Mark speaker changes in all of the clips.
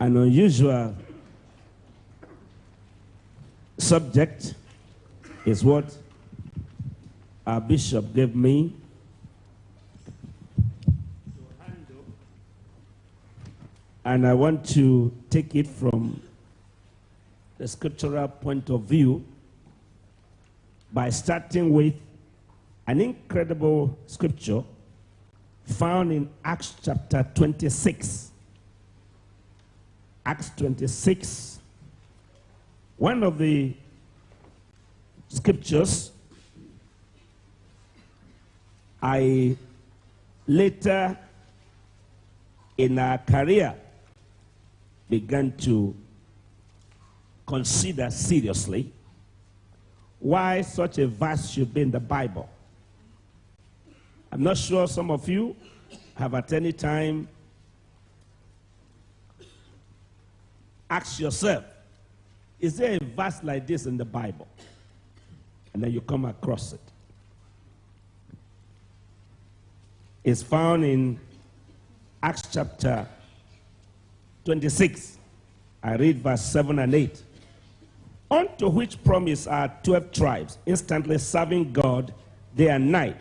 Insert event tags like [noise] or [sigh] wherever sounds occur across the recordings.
Speaker 1: an unusual subject is what our bishop gave me and I want to take it from the scriptural point of view by starting with an incredible scripture found in Acts chapter 26. Acts 26, one of the scriptures I later in our career began to consider seriously why such a verse should be in the Bible. I'm not sure some of you have at any time asked yourself, is there a verse like this in the Bible? And then you come across it. It's found in Acts chapter 26. I read verse 7 and 8. Unto which promise are 12 tribes, instantly serving God day and night,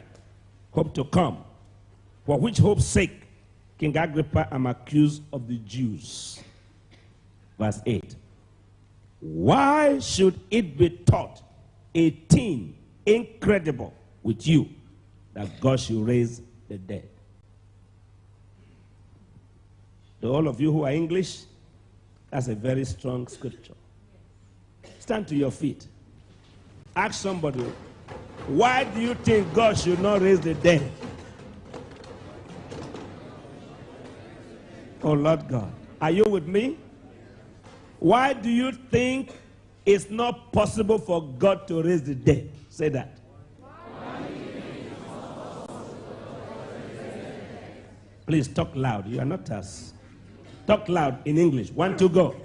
Speaker 1: hope to come. For which hope's sake King Agrippa am accused of the Jews. Verse 8. Why should it be taught a thing incredible with you that God should raise the dead? To all of you who are English, that's a very strong scripture. Stand to your feet. Ask somebody, why do you think God should not raise the dead? Oh, Lord God. Are you with me? Why do you think it's not possible for God to raise the dead? Say that. Please talk loud. You are not us. Talk loud in English. One, two, go.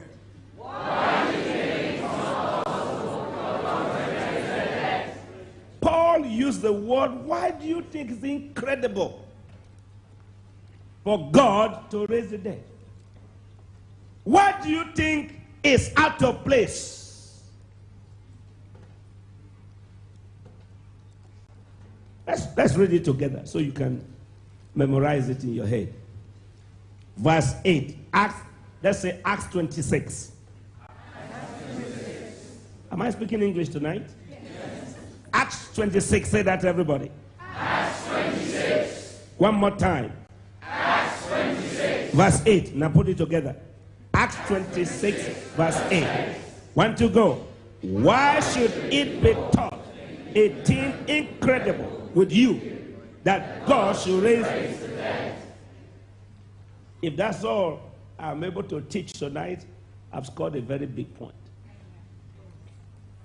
Speaker 1: Paul used the word, why do you think it's incredible for God to raise the dead? Why do you think is out of place? Let's, let's read it together so you can memorize it in your head. Verse 8, Acts, let's say Acts 26. Am I speaking English tonight? Yes. Acts 26, say that to everybody.
Speaker 2: Acts 26.
Speaker 1: One more time.
Speaker 2: Acts 26.
Speaker 1: Verse 8, now put it together. Acts 26, verse 8. One to go. Why should it be taught a thing incredible with you that God should raise? If that's all I'm able to teach tonight, I've scored a very big point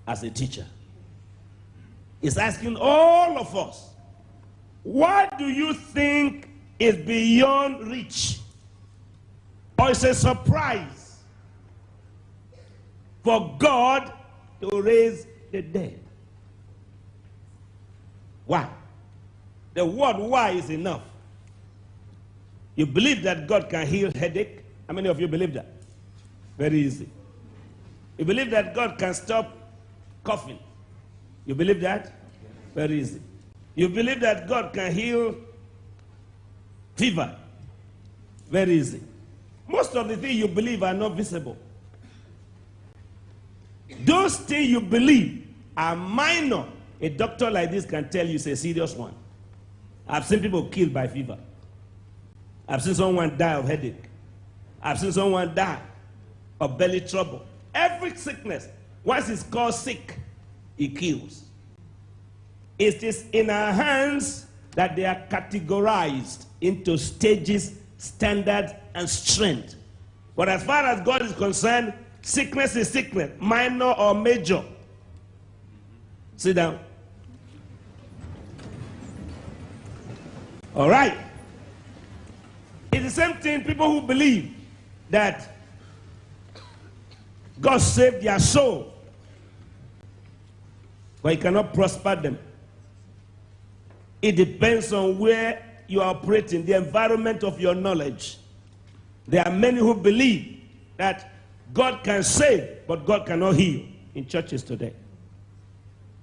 Speaker 1: as a teacher. It's asking all of us, what do you think is beyond reach? Or it's a surprise for God to raise the dead. Why? The word why is enough. You believe that God can heal headache? How many of you believe that? Very easy. You believe that God can stop coughing? You believe that? Very easy. You believe that God can heal fever? Very easy. Most of the things you believe are not visible. Those things you believe are minor. A doctor like this can tell you it's a serious one. I've seen people killed by fever. I've seen someone die of headache. I've seen someone die of belly trouble. Every sickness, once it's called sick, it kills. It is in our hands that they are categorized into stages, standard, and strength. But as far as God is concerned, sickness is sickness, minor or major. Sit down. All right. It's the same thing, people who believe that God saved their soul, but He cannot prosper them. It depends on where you are operating, the environment of your knowledge. There are many who believe that God can save, but God cannot heal in churches today.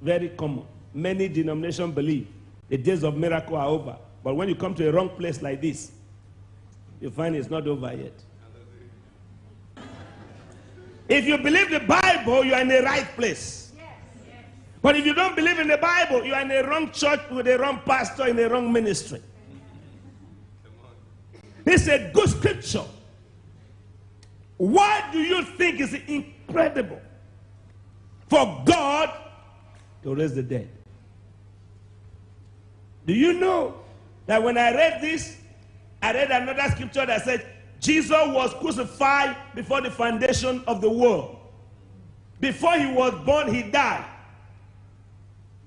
Speaker 1: Very common. Many denominations believe the days of miracle are over. But when you come to a wrong place like this, you find it's not over yet. If you believe the Bible, you are in the right place. But if you don't believe in the Bible, you are in the wrong church with the wrong pastor in the wrong ministry. Is a good scripture. Why do you think it's incredible for God to raise the dead? Do you know that when I read this, I read another scripture that said Jesus was crucified before the foundation of the world. Before he was born, he died.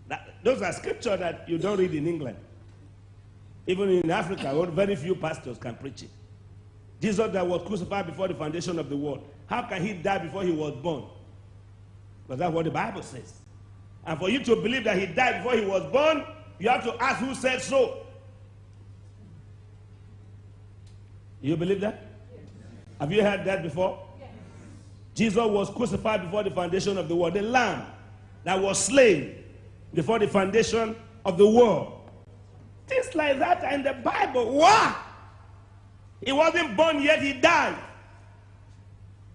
Speaker 1: That, those are scriptures that you don't read in England. Even in Africa, [laughs] very few pastors can preach it. Jesus that was crucified before the foundation of the world. How can he die before he was born? Because that's what the Bible says. And for you to believe that he died before he was born, you have to ask who said so. You believe that? Yes. Have you heard that before? Yes. Jesus was crucified before the foundation of the world. The lamb that was slain before the foundation of the world. Things like that are in the Bible. Why? He wasn't born yet, he died.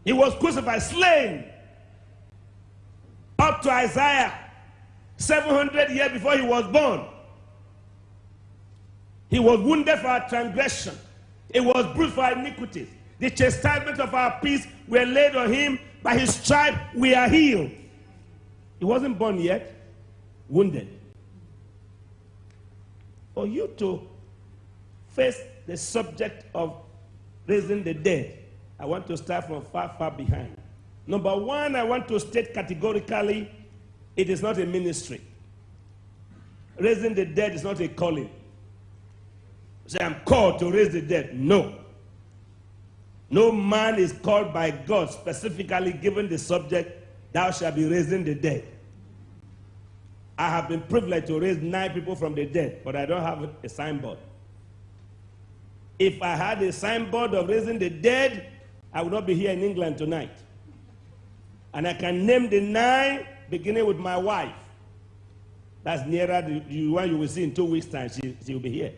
Speaker 1: He was crucified, slain. Up to Isaiah, 700 years before he was born. He was wounded for our transgression. It was bruised for our iniquities. The chastisement of our peace were laid on him. By his stripe we are healed. He wasn't born yet, wounded. For you to face the subject of raising the dead, I want to start from far, far behind. Number one, I want to state categorically it is not a ministry. Raising the dead is not a calling. Say, I'm called to raise the dead. No. No man is called by God specifically given the subject, thou shalt be raising the dead. I have been privileged to raise nine people from the dead, but I don't have a signboard. If I had a signboard of raising the dead, I would not be here in England tonight. And I can name the nine, beginning with my wife. That's nearer the, the one you will see in two weeks' time. She, she will be here.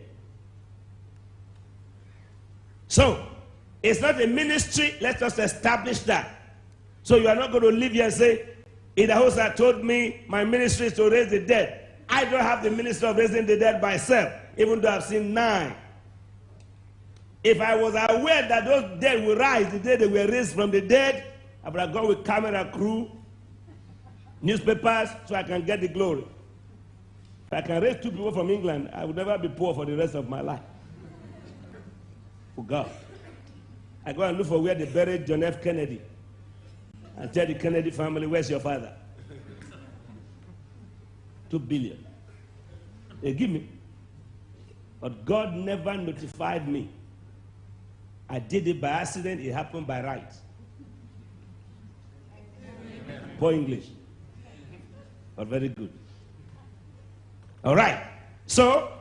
Speaker 1: So, it's not a ministry. Let us establish that. So you are not going to live here and say, Idahosa told me my ministry is to raise the dead. I don't have the ministry of raising the dead myself, even though I've seen nine. If I was aware that those dead will rise the day they were raised from the dead, I would have gone with camera crew, newspapers, so I can get the glory. If I can raise two people from England, I would never be poor for the rest of my life for God. I go and look for where they buried John F. Kennedy and tell the Kennedy family, where's your father? Two billion. They give me. But God never notified me. I did it by accident, it happened by right. Poor English. But very good. All right. So,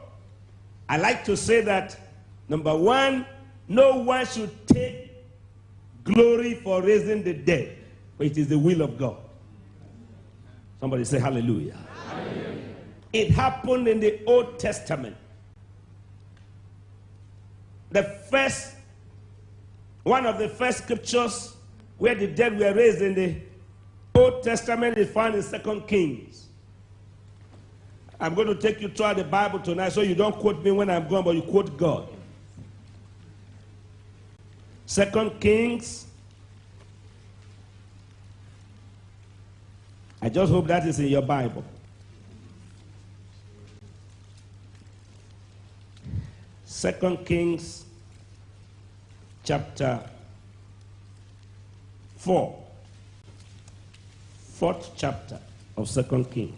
Speaker 1: I like to say that number one, no one should take glory for raising the dead, but it is the will of God. Somebody say hallelujah. hallelujah. It happened in the Old Testament. The first, one of the first scriptures where the dead were raised in the Old Testament is found in Second Kings. I'm going to take you through the Bible tonight so you don't quote me when I'm gone, but you quote God. Second Kings. I just hope that is in your Bible. Second Kings chapter 4. Fourth chapter of Second Kings.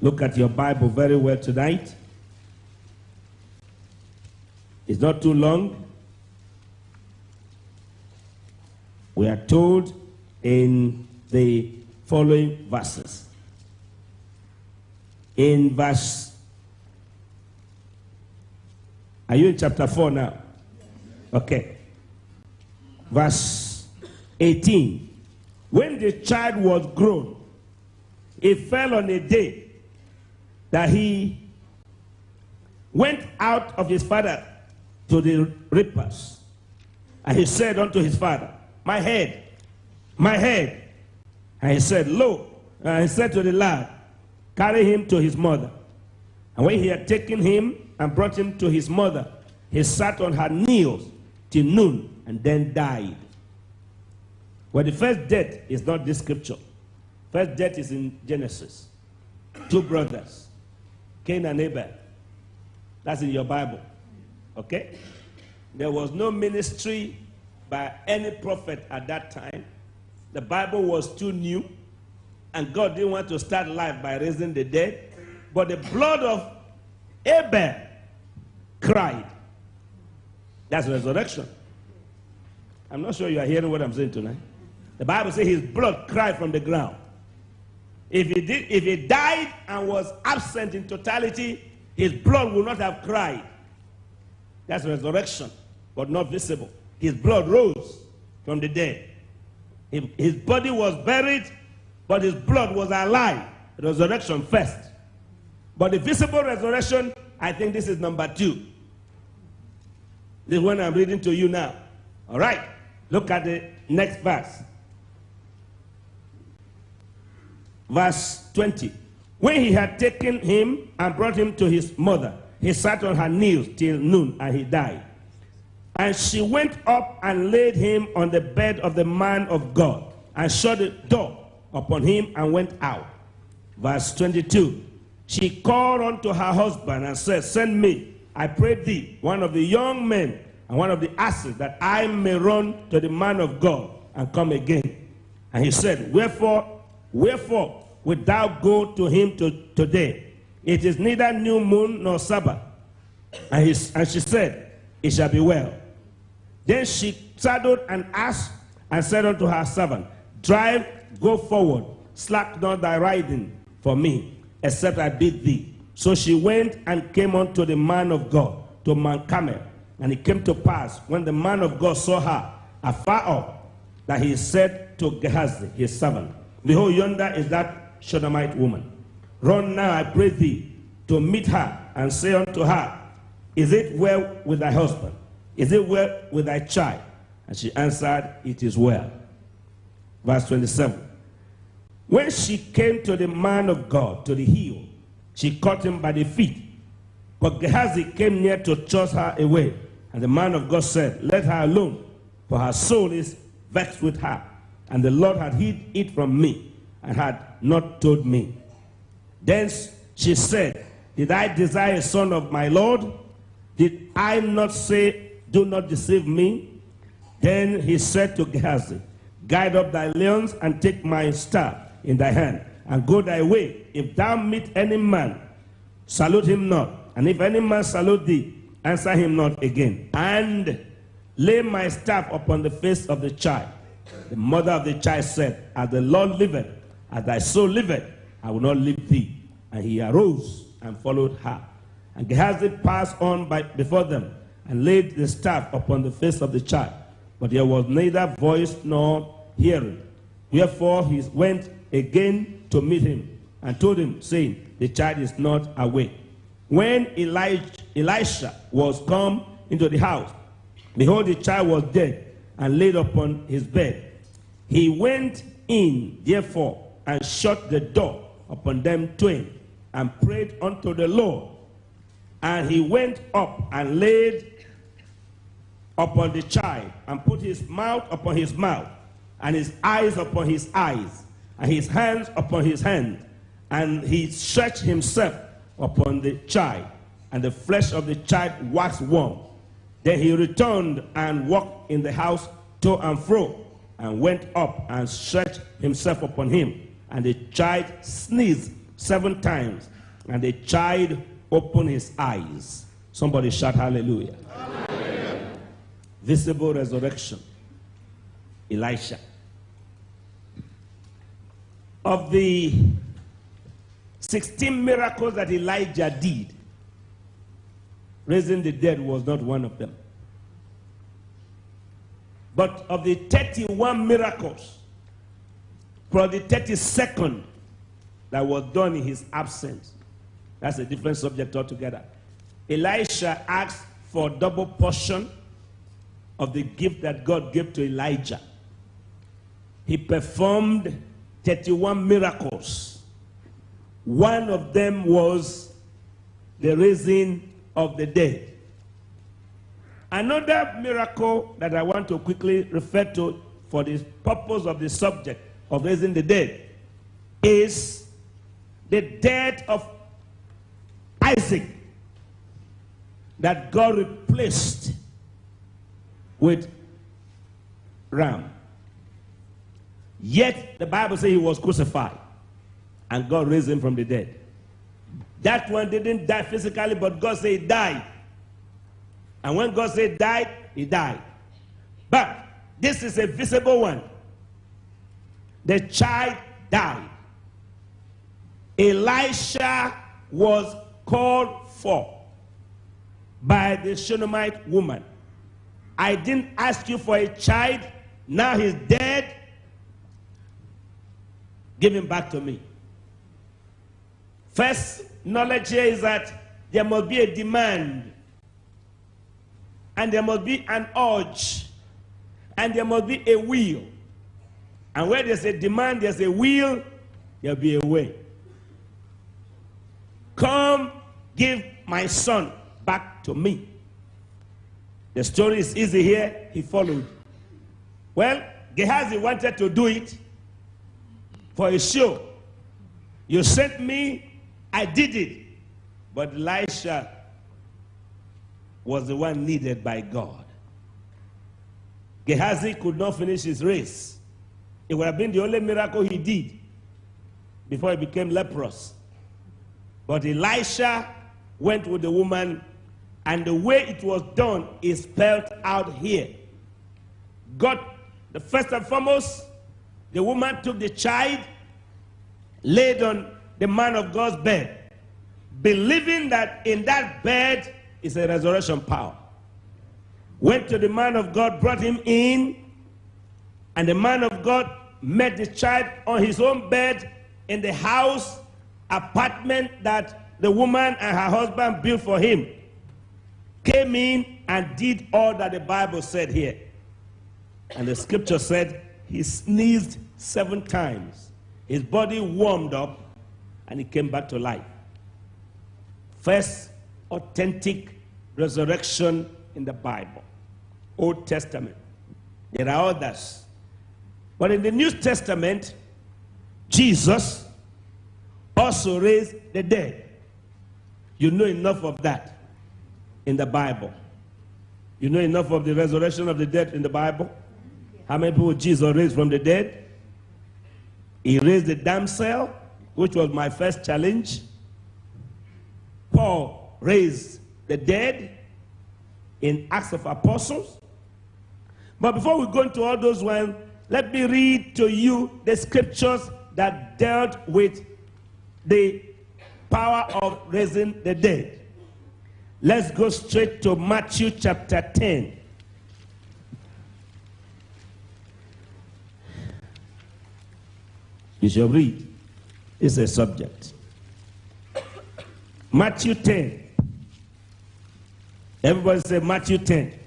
Speaker 1: Look at your Bible very well tonight. It's not too long. We are told in the following verses. In verse, are you in chapter 4 now? Okay. Verse 18. When the child was grown, it fell on a day that he went out of his father to the reapers. And he said unto his father, My head, my head. And he said, Lo. And he said to the lad, Carry him to his mother. And when he had taken him and brought him to his mother, he sat on her knees till noon and then died. Well, the first death is not this scripture. First death is in Genesis. Two brothers, Cain and Abel. That's in your Bible. Okay? There was no ministry by any prophet at that time. The Bible was too new, and God didn't want to start life by raising the dead. But the blood of Abel cried. That's resurrection. I'm not sure you are hearing what I'm saying tonight. The Bible says his blood cried from the ground. If he, did, if he died and was absent in totality, his blood would not have cried. That's resurrection, but not visible. His blood rose from the dead. His body was buried, but his blood was alive. Resurrection first. But the visible resurrection, I think this is number two. This one I'm reading to you now. All right. Look at the next verse. Verse 20. When he had taken him and brought him to his mother, he sat on her knees till noon and he died. And she went up and laid him on the bed of the man of God and shut the door upon him and went out. Verse 22. She called unto her husband and said, Send me, I pray thee, one of the young men and one of the asses, that I may run to the man of God and come again. And he said, Wherefore, wherefore wilt thou go to him to, today? It is neither new moon nor Sabbath. And, he, and she said, It shall be well. Then she saddled an ass and said unto her servant, Drive, go forward, slack not thy riding for me, except I bid thee. So she went and came unto the man of God, to Mount. And it came to pass, when the man of God saw her afar off, that he said to Gehazi, his servant, Behold, yonder is that Shunammite woman. Run now, I pray thee, to meet her, and say unto her, Is it well with thy husband? Is it well with thy child? And she answered, It is well. Verse 27. When she came to the man of God, to the hill, she caught him by the feet. But Gehazi came near to chase her away. And the man of God said, Let her alone, for her soul is vexed with her. And the Lord had hid it from me, and had not told me. Then she said, Did I desire a son of my Lord? Did I not say, Do not deceive me? Then he said to Gehazi, Guide up thy lions and take my staff in thy hand, and go thy way. If thou meet any man, salute him not. And if any man salute thee, answer him not again. And lay my staff upon the face of the child. The mother of the child said, As the Lord liveth, as thy soul liveth, I will not leave thee. And he arose and followed her. And Gehazi passed on by, before them and laid the staff upon the face of the child. But there was neither voice nor hearing. Wherefore he went again to meet him and told him, saying, The child is not awake. When Elijah, Elisha was come into the house, behold, the child was dead and laid upon his bed. He went in, therefore, and shut the door upon them twain and prayed unto the Lord. And he went up and laid upon the child and put his mouth upon his mouth and his eyes upon his eyes and his hands upon his hand. And he stretched himself upon the child and the flesh of the child waxed warm. Then he returned and walked in the house to and fro and went up and stretched himself upon him. And the child sneezed seven times and the child opened his eyes. Somebody shout hallelujah. hallelujah. Visible resurrection. Elisha. Of the 16 miracles that Elijah did, raising the dead was not one of them. But of the 31 miracles, for the 32nd that was done in his absence, that's a different subject altogether. Elisha asked for double portion of the gift that God gave to Elijah. He performed 31 miracles. One of them was the raising of the dead. Another miracle that I want to quickly refer to for the purpose of the subject of raising the dead is the death of Isaac that God replaced with ram. Yet the Bible says he was crucified and God raised him from the dead. That one didn't die physically, but God said he died. And when God said died, he died. But this is a visible one. The child died. Elisha was called for by the Shunammite woman. I didn't ask you for a child, now he's dead. Give him back to me. First knowledge here is that there must be a demand, and there must be an urge, and there must be a will. And where there's a demand, there's a will, there'll be a way. Come, give my son back to me. The story is easy here. He followed. Well, Gehazi wanted to do it for a show. You sent me, I did it. But Elisha was the one needed by God. Gehazi could not finish his race. It would have been the only miracle he did before he became leprous. But Elisha went with the woman, and the way it was done is spelled out here. God, the first and foremost, the woman took the child, laid on the man of God's bed, believing that in that bed is a resurrection power. Went to the man of God, brought him in, and the man of God met the child on his own bed in the house, apartment that the woman and her husband built for him. Came in and did all that the Bible said here. And the scripture said he sneezed seven times. His body warmed up and he came back to life. First authentic resurrection in the Bible, Old Testament. There are others. But in the New Testament, Jesus also raised the dead. You know enough of that in the Bible. You know enough of the resurrection of the dead in the Bible? How many people Jesus raised from the dead? He raised the damsel, which was my first challenge. Paul raised the dead in Acts of Apostles. But before we go into all those ones, let me read to you the scriptures that dealt with the power of raising the dead. Let's go straight to Matthew chapter 10. You shall read. It's a subject. Matthew 10. Everybody say Matthew 10.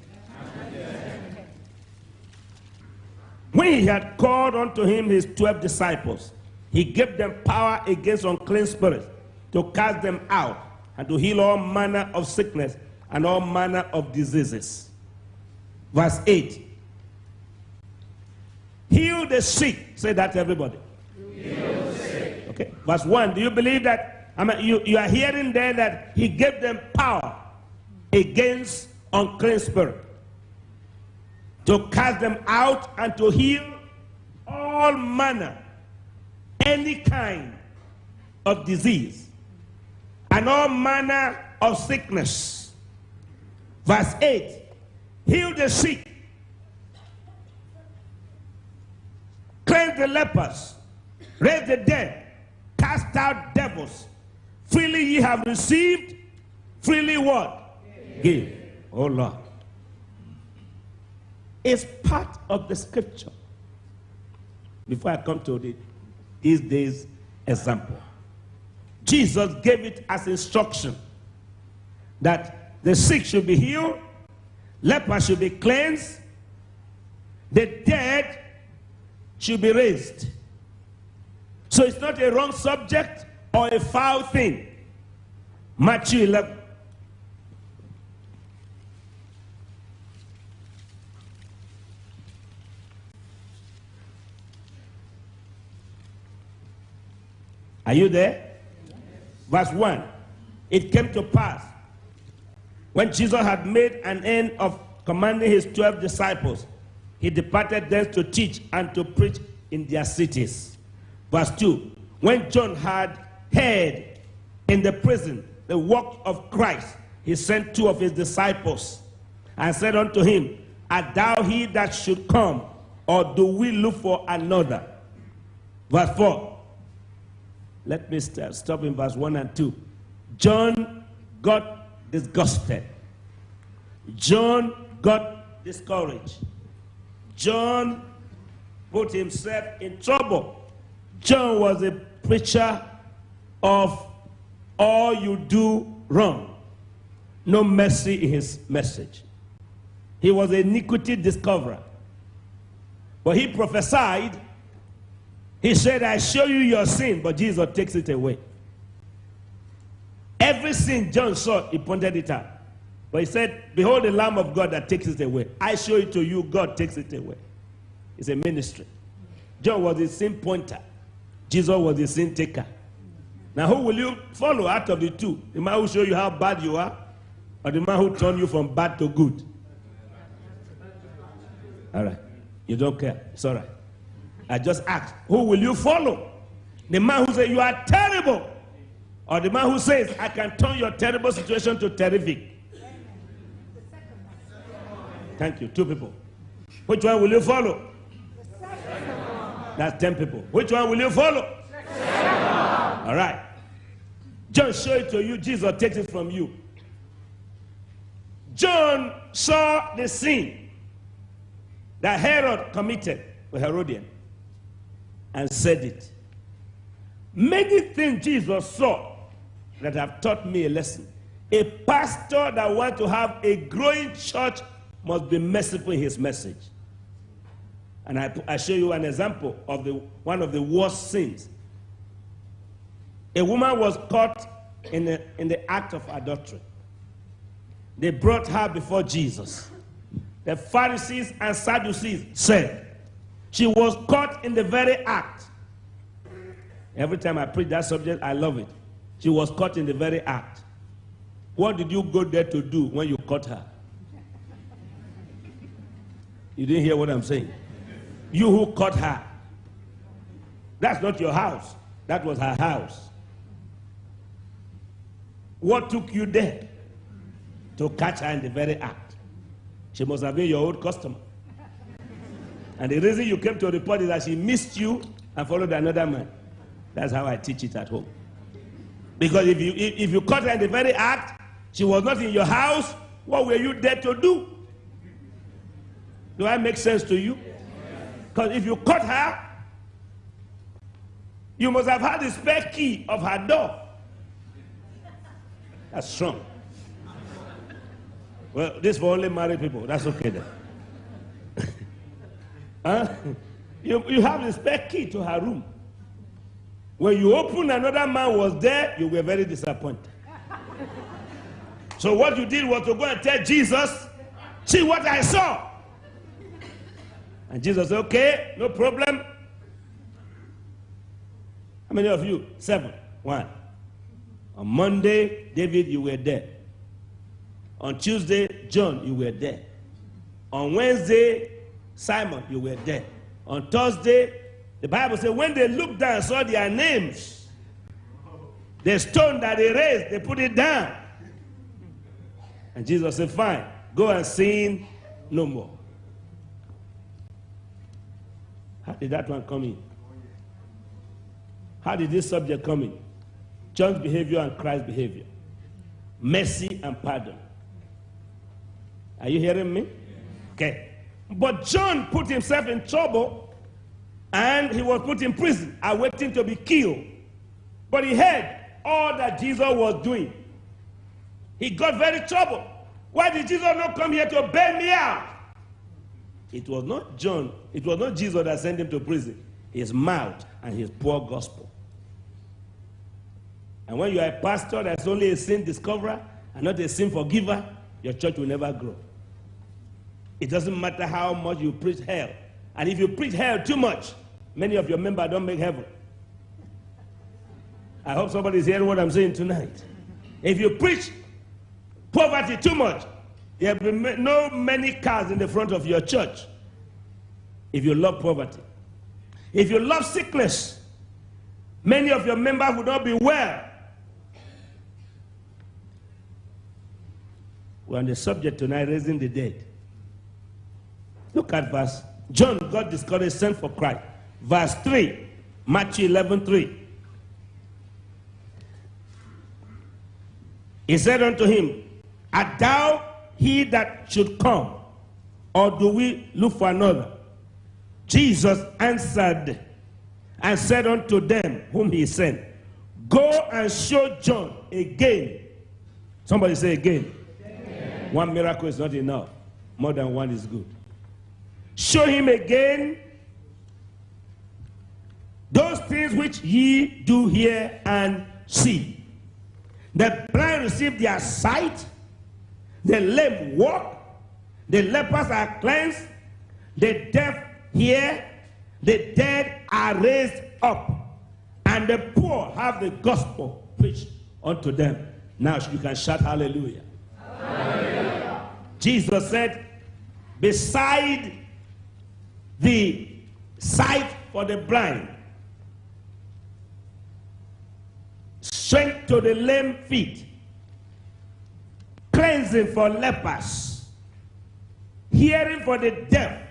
Speaker 1: When he had called unto him his twelve disciples, he gave them power against unclean spirits to cast them out and to heal all manner of sickness and all manner of diseases. Verse 8. Heal the sick. Say that
Speaker 2: to everybody.
Speaker 1: Okay. Verse 1. Do you believe that? I mean, you, you are hearing there that he gave them power against unclean spirit to cast them out and to heal all manner, any kind of disease and all manner of sickness. Verse 8 Heal the sick, cleanse the lepers, raise the dead, cast out devils. Freely ye have received, freely what? Give. Oh Lord. is part of the scripture. Before I come to the, these days example, Jesus gave it as instruction that the sick should be healed, lepers should be cleansed, the dead should be raised. So it's not a wrong subject or a foul thing. Matthew 11. Are you there? Verse 1. It came to pass when Jesus had made an end of commanding his 12 disciples, he departed thence to teach and to preach in their cities. Verse 2. When John had heard in the prison the work of Christ, he sent two of his disciples and said unto him, Art thou he that should come, or do we look for another? Verse 4. Let me stop in verse 1 and 2. John got disgusted. John got discouraged. John put himself in trouble. John was a preacher of all you do wrong. No mercy in his message. He was a iniquity discoverer. But he prophesied he said, I show you your sin, but Jesus takes it away. Every sin John saw, he pointed it out. But he said, Behold the Lamb of God that takes it away. I show it to you, God takes it away. It's a ministry. John was the sin pointer, Jesus was the sin taker. Now, who will you follow out of the two? The man who show you how bad you are, or the man who turned you from bad to good? All right. You don't care. It's all right. I just asked, who will you follow? The man who says, you are terrible. Or the man who says, I can turn your terrible situation to terrific. Thank you. Two people. Which one will you follow? That's 10 people. Which one will you follow? All right. John show it to you. Jesus takes it from you. John saw the sin that Herod committed with Herodian and said it. Many things Jesus saw that have taught me a lesson. A pastor that wants to have a growing church must be merciful in his message. And I, I show you an example of the, one of the worst sins. A woman was caught in the, in the act of adultery. They brought her before Jesus. The Pharisees and Sadducees said, she was caught in the very act. Every time I preach that subject, I love it. She was caught in the very act. What did you go there to do when you caught her? You didn't hear what I'm saying. You who caught her. That's not your house. That was her house. What took you there? To catch her in the very act. She must have been your old customer. And the reason you came to report is that she missed you and followed another man. That's how I teach it at home. Because if you, if you caught her in the very act, she was not in your house, what were you there to do? Do I make sense to you? Because if you caught her, you must have had the spare key of her door. That's strong. Well, this for only married people. That's okay then. Huh? You, you have the spare key to her room. When you open, another man was there, you were very disappointed. So what you did was to go and tell Jesus, see what I saw. And Jesus said, okay, no problem. How many of you? Seven. One. On Monday, David, you were there. On Tuesday, John, you were there. On Wednesday, Simon, you were there. On Thursday, the Bible says when they looked down and saw their names, the stone that they raised, they put it down. And Jesus said, Fine, go and sin no more. How did that one come in? How did this subject come in? John's behavior and Christ's behavior. Mercy and pardon. Are you hearing me? Okay. But John put himself in trouble and he was put in prison, awaiting to be killed. But he heard all that Jesus was doing. He got very troubled. Why did Jesus not come here to bail me out? It was not John, it was not Jesus that sent him to prison. His mouth and his poor gospel. And when you are a pastor that's only a sin discoverer and not a sin forgiver, your church will never grow. It doesn't matter how much you preach hell. And if you preach hell too much, many of your members don't make heaven. I hope somebody's hearing what I'm saying tonight. If you preach poverty too much, there will be no many cars in the front of your church. If you love poverty, if you love sickness, many of your members will not be well. We're on the subject tonight, raising the dead. Look at verse. John got discouraged, sent for Christ. Verse 3, Matthew 11 3. He said unto him, Art thou he that should come, or do we look for another? Jesus answered and said unto them whom he sent, Go and show John again. Somebody say again. again. One miracle is not enough, more than one is good. Show him again those things which ye do hear and see. The blind receive their sight, the lame walk, the lepers are cleansed, the deaf hear, the dead are raised up, and the poor have the gospel preached unto them. Now you can shout hallelujah. hallelujah. Jesus said, beside the sight for the blind, strength to the lame feet, cleansing for lepers, hearing for the deaf.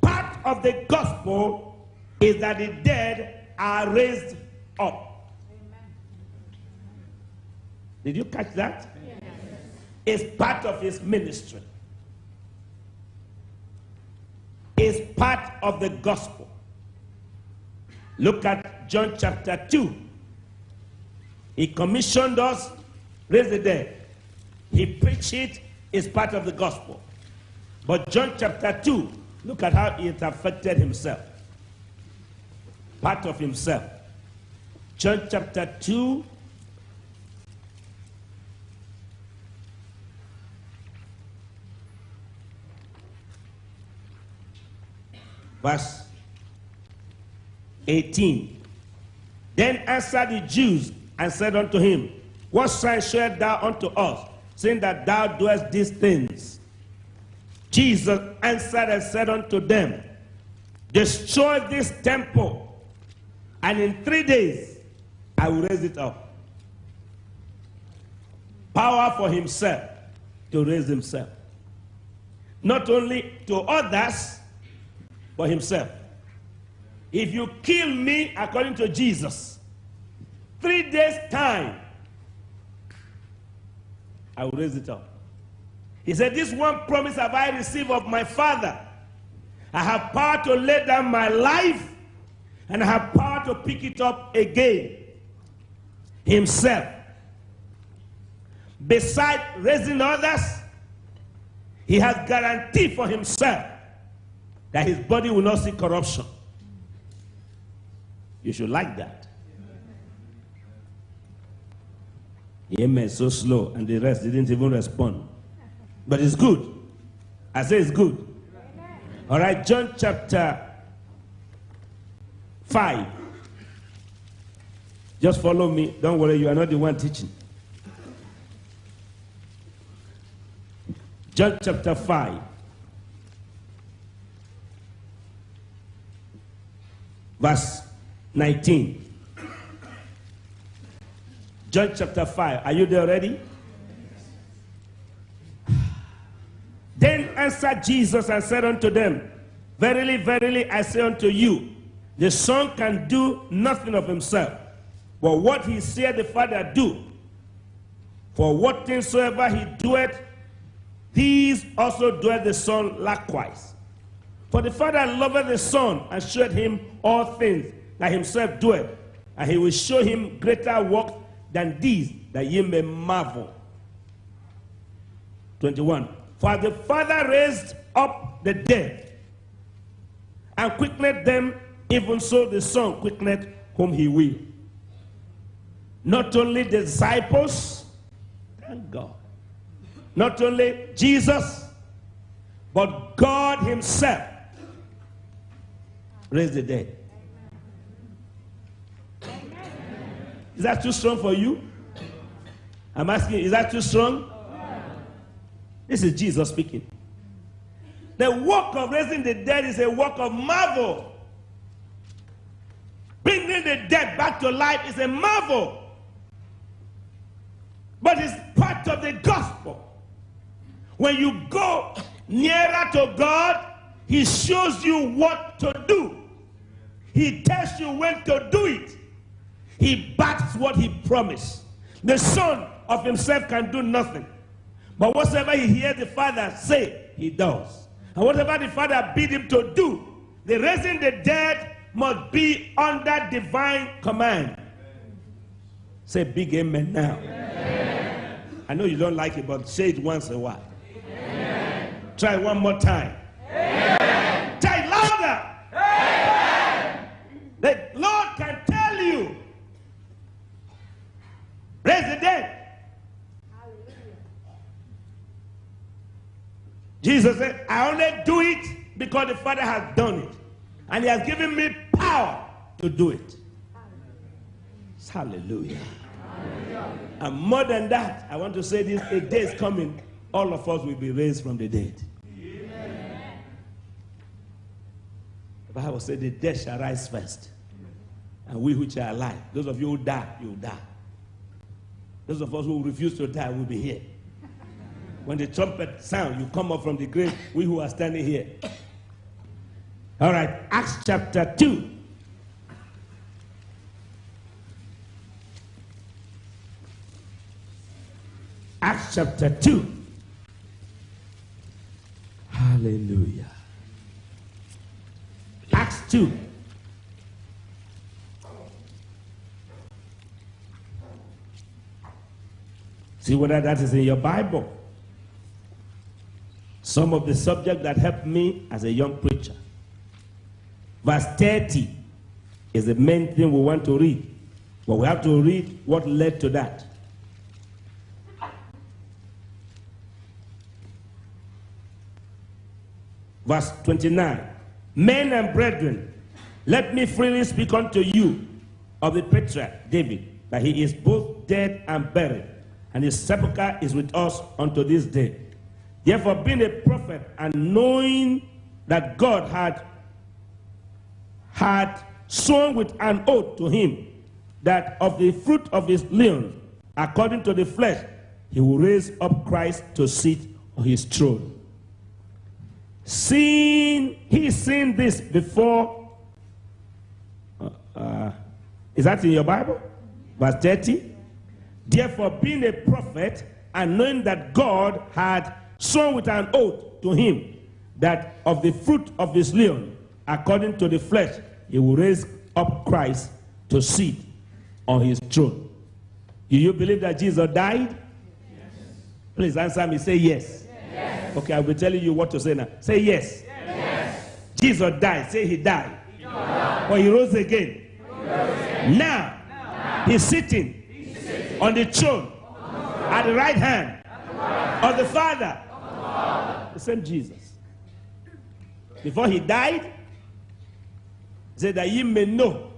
Speaker 1: Part of the gospel is that the dead are raised up. Amen. Did you catch that? Yes. It's part of his ministry. Is part of the gospel. Look at John chapter 2. He commissioned us raise the dead. He preached it, is part of the gospel. But John chapter 2, look at how it affected himself. Part of himself. John chapter 2, verse 18. Then answered the Jews and said unto him, What sign showest thou unto us, seeing that thou doest these things? Jesus answered and said unto them, Destroy this temple, and in three days I will raise it up. Power for himself to raise himself. Not only to others, but himself. If you kill me according to Jesus, three days' time, I will raise it up. He said, This one promise have I received of my Father. I have power to lay down my life, and I have power to pick it up again. Himself. Beside raising others, he has guarantee for himself that his body will not see corruption. You should like that. Amen. So slow, and the rest didn't even respond. But it's good. I say it's good. All right, John chapter 5. Just follow me. Don't worry, you are not the one teaching. John chapter 5. Verse 19. John chapter 5. Are you there already? Then answered Jesus and said unto them, Verily, verily, I say unto you, the Son can do nothing of himself, but what he said the Father do. For what things soever he doeth, these also doeth the Son likewise. For the Father loveth the Son and showed him all things that himself doeth, and he will show him greater works than these, that ye may marvel. 21. For the Father raised up the dead and quickened them, even so the Son quickened whom he will. Not only the disciples, thank God, not only Jesus, but God Himself raised the dead. Is that too strong for you? I'm asking, is that too strong? This is Jesus speaking. The work of raising the dead is a work of marvel. Bringing the dead back to life is a marvel. But it's part of the gospel. When you go nearer to God, He shows you what to do. He tells you when to do it. He backs what He promised. The Son of Himself can do nothing. But whatsoever He hears the Father say, He does. And whatever the Father bid Him to do, the raising the dead must be under divine command. Say big amen now. I know you don't like it, but say it once in a while. Amen. Try one more time. Amen. Try louder. Amen. The Lord can tell you. Raise the dead. Jesus said, I only do it because the Father has done it. And He has given me power to do it. Hallelujah. And more than that, I want to say this a day is coming, all of us will be raised from the dead. The Bible said, The dead shall rise first. And we which are alive, those of you who die, you will die. Those of us who refuse to die will be here. When the trumpet sound, you come up from the grave, we who are standing here. All right, Acts chapter 2. Acts chapter 2. Hallelujah. Acts 2. See whether that is in your Bible. Some of the subject that helped me as a young preacher. Verse 30 is the main thing we want to read. But we have to read what led to that. Verse 29 Men and brethren, let me freely speak unto you of the patriarch David, that he is both dead and buried, and his sepulchre is with us unto this day. Therefore, being a prophet and knowing that God had, had sworn with an oath to him that of the fruit of his lions, according to the flesh, he will raise up Christ to sit on his throne. Seeing he seen this before, uh, uh, is that in your Bible? Verse 30. Therefore, being a prophet and knowing that God had sworn with an oath to him that of the fruit of his leon, according to the flesh, he will raise up Christ to sit on his throne. Do you believe that Jesus died? Yes. Please answer me. Say yes. Yes. Okay, I'll be telling you what to say now. Say yes. yes. Jesus died. Say he died. He died. But he rose again. He rose again. Now, now, he's sitting, he's sitting on the throne on at the right hand of the Father. The same Jesus. Before he died, he said that ye may know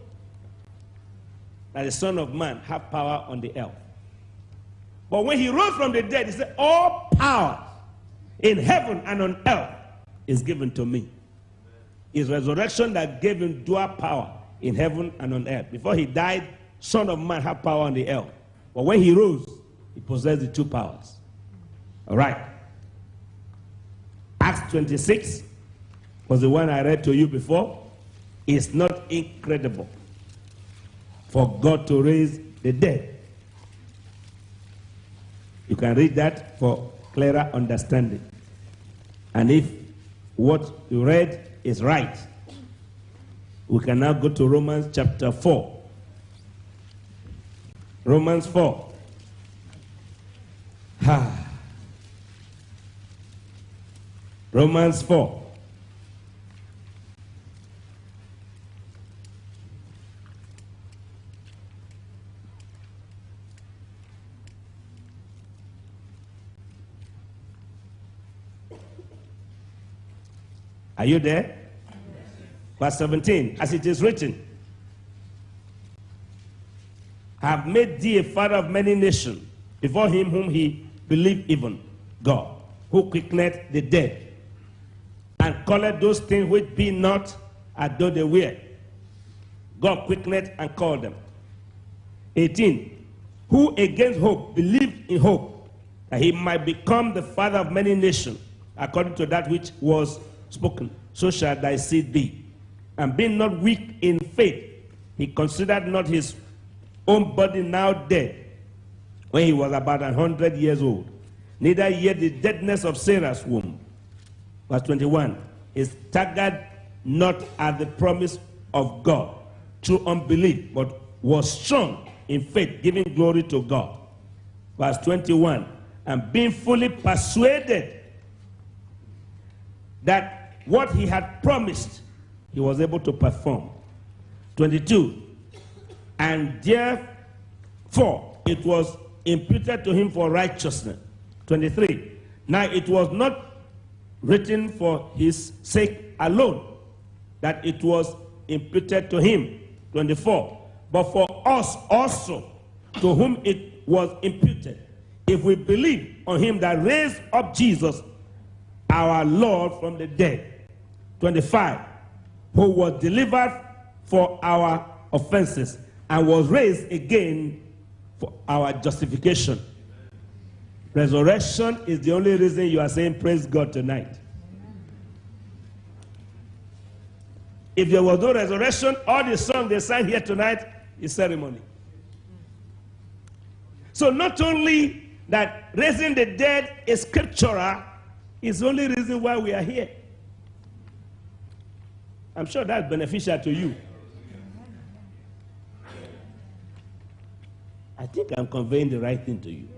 Speaker 1: that the Son of Man have power on the earth. But when he rose from the dead, he said, All power in heaven and on earth is given to me. His resurrection that gave him dual power in heaven and on earth. Before he died, Son of Man had power on the earth. But when he rose, he possessed the two powers. All right. Acts 26 was the one I read to you before. It's not incredible for God to raise the dead. You can read that for clearer understanding. And if what you read is right, we can now go to Romans chapter 4. Romans 4. Ha. [sighs] Romans 4. Are you there? Verse 17, as it is written, have made thee a father of many nations before him whom he believed even, God, who quickeneth the dead, and calleth those things which be not as though they were. God quickeneth and called them. 18, who against hope believed in hope, that he might become the father of many nations, according to that which was spoken, so shall thy seed be. And being not weak in faith, he considered not his own body now dead, when he was about a hundred years old, neither yet the deadness of Sarah's womb. Verse 21 is staggered not at the promise of God through unbelief, but was strong in faith, giving glory to God. Verse 21 and being fully persuaded that what he had promised, he was able to perform. 22. And therefore it was imputed to him for righteousness. 23. Now it was not written for his sake alone that it was imputed to him. 24. But for us also, to whom it was imputed, if we believe on him that raised up Jesus our Lord from the dead. 25. Who was delivered for our offenses and was raised again for our justification. Resurrection is the only reason you are saying praise God tonight. If there was no resurrection, all the song they sang here tonight is ceremony. So not only that raising the dead is scriptural, it's the only reason why we are here. I'm sure that's beneficial to you. I think I'm conveying the right thing to you.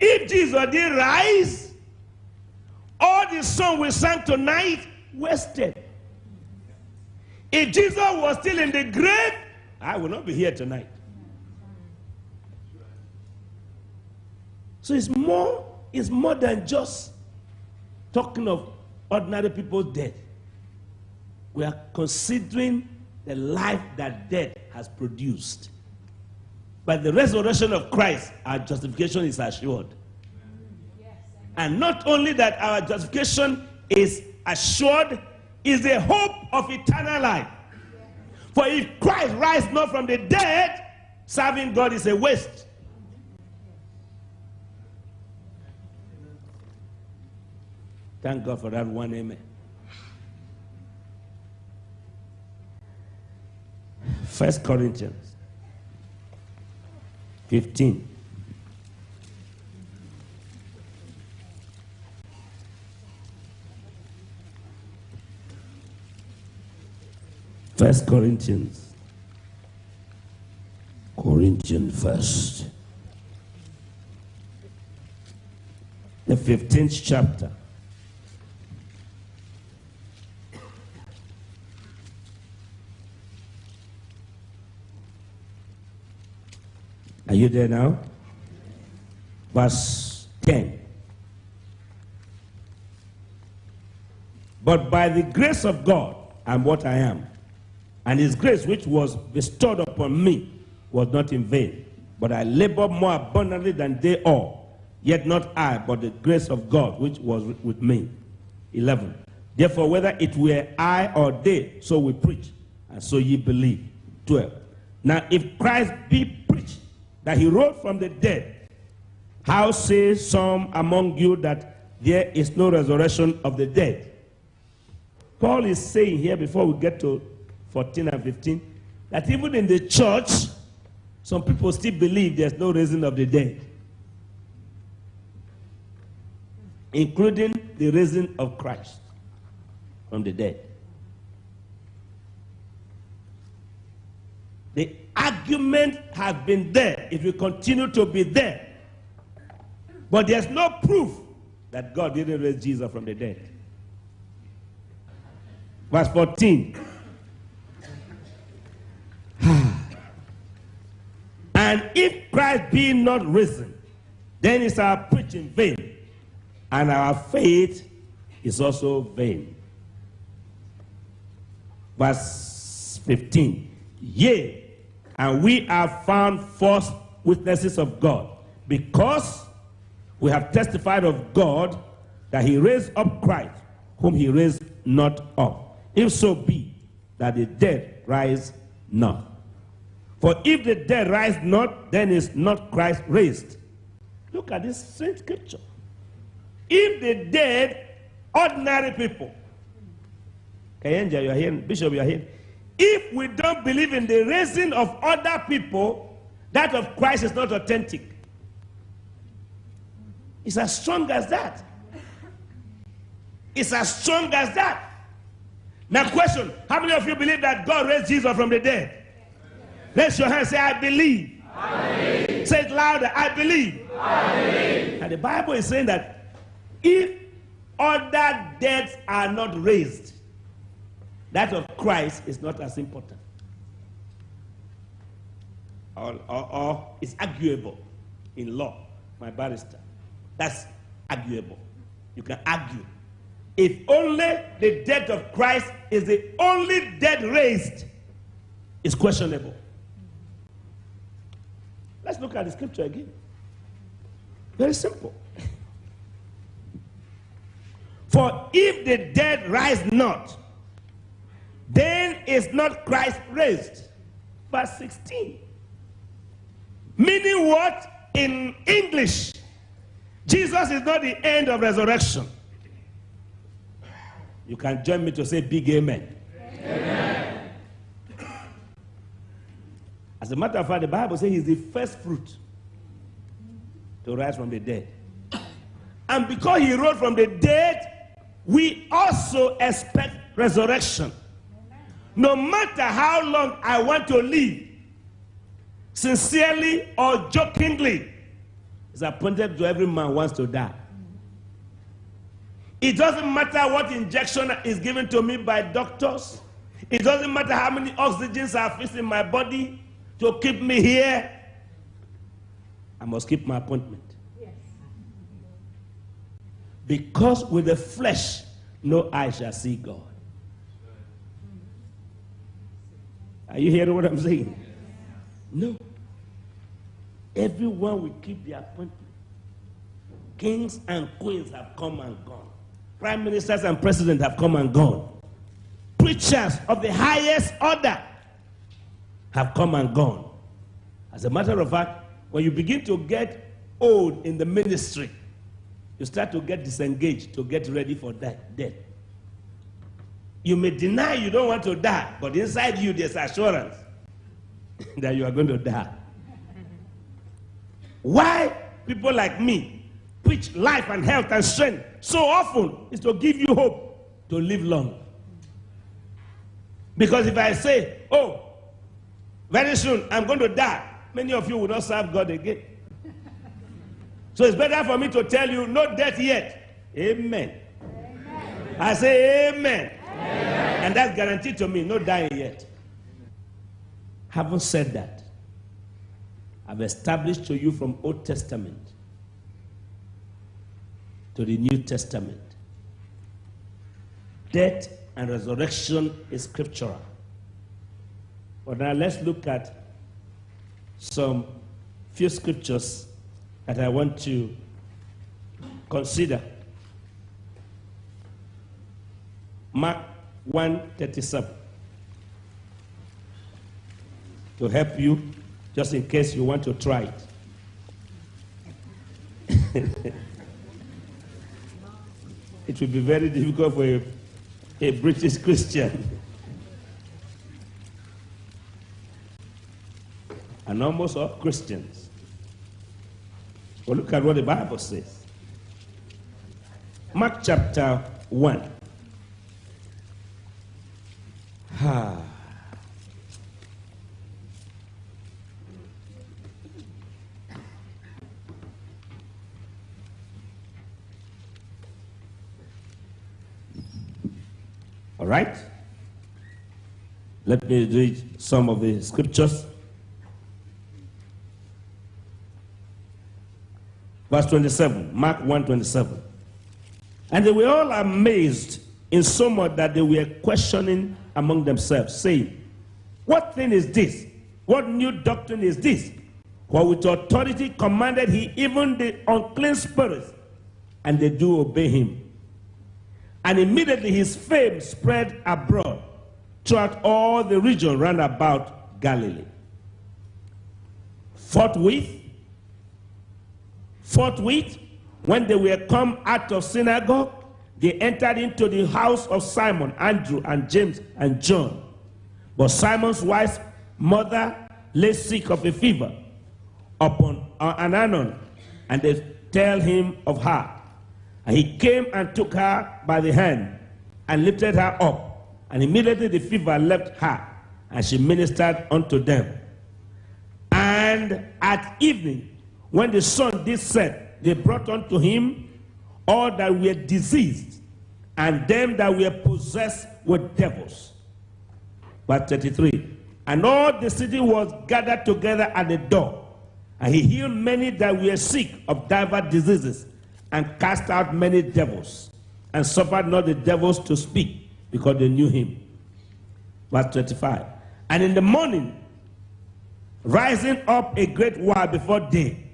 Speaker 1: If Jesus did rise, all the song we sang tonight wasted. If Jesus was still in the grave, I would not be here tonight. So it's more, it's more than just talking of ordinary people's death. We are considering the life that death has produced. By the resurrection of Christ, our justification is assured. And not only that our justification is assured, is a hope of eternal life. For if Christ rise not from the dead, serving God is a waste. Thank God for that one amen. First Corinthians 15. First Corinthians. Corinthians first. The 15th chapter. Are you there now? Verse 10. But by the grace of God, I'm what I am. And his grace, which was bestowed upon me, was not in vain. But I labored more abundantly than they all. Yet not I, but the grace of God, which was with me. 11. Therefore, whether it were I or they, so we preach, and so ye believe. 12. Now, if Christ be that he rose from the dead, how say some among you that there is no resurrection of the dead? Paul is saying here, before we get to 14 and 15, that even in the church, some people still believe there's no raising of the dead. including the raising of Christ from the dead. The argument has been there. It will continue to be there. But there's no proof that God didn't raise Jesus from the dead. Verse 14. [sighs] and if Christ be not risen, then is our preaching vain, and our faith is also vain. Verse 15. Yea, and we are found false witnesses of God, because we have testified of God that he raised up Christ, whom he raised not up. If so be that the dead rise not. For if the dead rise not, then is not Christ raised. Look at this strange scripture. If the dead, ordinary people, Kayenja, you are here, Bishop, you are here. If we don't believe in the raising of other people, that of Christ is not authentic. It's as strong as that. It's as strong as that. Now, question How many of you believe that God raised Jesus from the dead? Raise your hand say, I believe. I believe. Say it louder, I believe. I believe. And the Bible is saying that if other deaths are not raised, that of Christ is not as important. Or, or, or it's arguable in law, my barrister. That's arguable. You can argue. If only the death of Christ is the only death raised, it's questionable. Let's look at the scripture again. Very simple. [laughs] For if the dead rise not, then is not Christ raised. Verse 16. Meaning what? In English, Jesus is not the end of resurrection. You can join me to say big amen. amen. As a matter of fact, the Bible says he's the first fruit to rise from the dead. And because he rose from the dead, we also expect resurrection. No matter how long I want to live, sincerely or jokingly, it's appointed to every man wants to die. It doesn't matter what injection is given to me by doctors. It doesn't matter how many oxygens are fixed in my body to keep me here. I must keep my appointment. Yes. Because with the flesh, no eye shall see God. Are you hearing what I'm saying? No. Everyone will keep their appointment. Kings and queens have come and gone. Prime ministers and presidents have come and gone. Preachers of the highest order have come and gone. As a matter of fact, when you begin to get old in the ministry, you start to get disengaged to get ready for that death. You may deny you don't want to die, but inside you there's assurance [laughs] that you are going to die. Why people like me preach life and health and strength so often is to give you hope to live long. Because if I say, oh, very soon I'm going to die, many of you will not serve God again. [laughs] So it's better for me to tell you, no death yet. Amen. amen. I say amen. Amen. And that's guaranteed to me, no dying yet. Having said that, I've established to you from Old Testament to the New Testament. Death and resurrection is scriptural. But now let's look at some few scriptures that I want to consider. Mark 137 to help you just in case you want to try it. [laughs] it will be very difficult for a, a British Christian. [laughs] and almost all Christians. Well, look at what the Bible says. Mark chapter 1. Ah. All right? Let me read some of the scriptures. Verse 27, Mark 1 27. And they were all amazed in so much that they were questioning among themselves, saying, What thing is this? What new doctrine is this? For with authority commanded he even the unclean spirits, and they do obey him. And immediately his fame spread abroad throughout all the region round about Galilee. Forthwith, forthwith, when they were come out of synagogue, they entered into the house of Simon, Andrew, and James, and John. But Simon's wife's mother lay sick of a fever upon uh, an anon, and they tell him of her. And he came and took her by the hand and lifted her up. And immediately the fever left her, and she ministered unto them. And at evening, when the sun did set, they brought unto him all that were diseased, and them that were possessed with devils. Verse 33. And all the city was gathered together at the door, and he healed many that were sick of divers diseases, and cast out many devils, and suffered not the devils to speak, because they knew him. Verse 25. And in the morning, rising up a great while before day,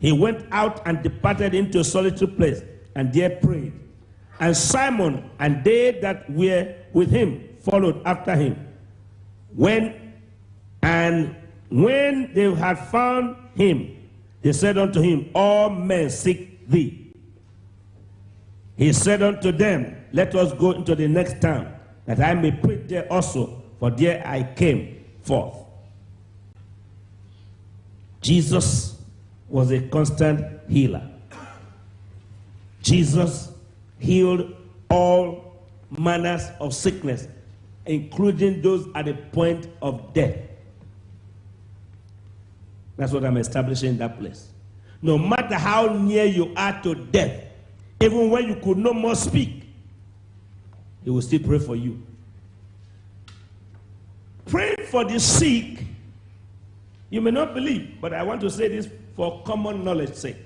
Speaker 1: he went out and departed into a solitary place, and there prayed. And Simon and they that were with him followed after him. When and when they had found him, they said unto him, All men seek thee. He said unto them, Let us go into the next town, that I may preach there also, for there I came forth. Jesus was a constant healer. Jesus healed all manners of sickness, including those at the point of death. That's what I'm establishing in that place. No matter how near you are to death, even when you could no more speak, he will still pray for you. Pray for the sick, you may not believe, but I want to say this for common knowledge sake.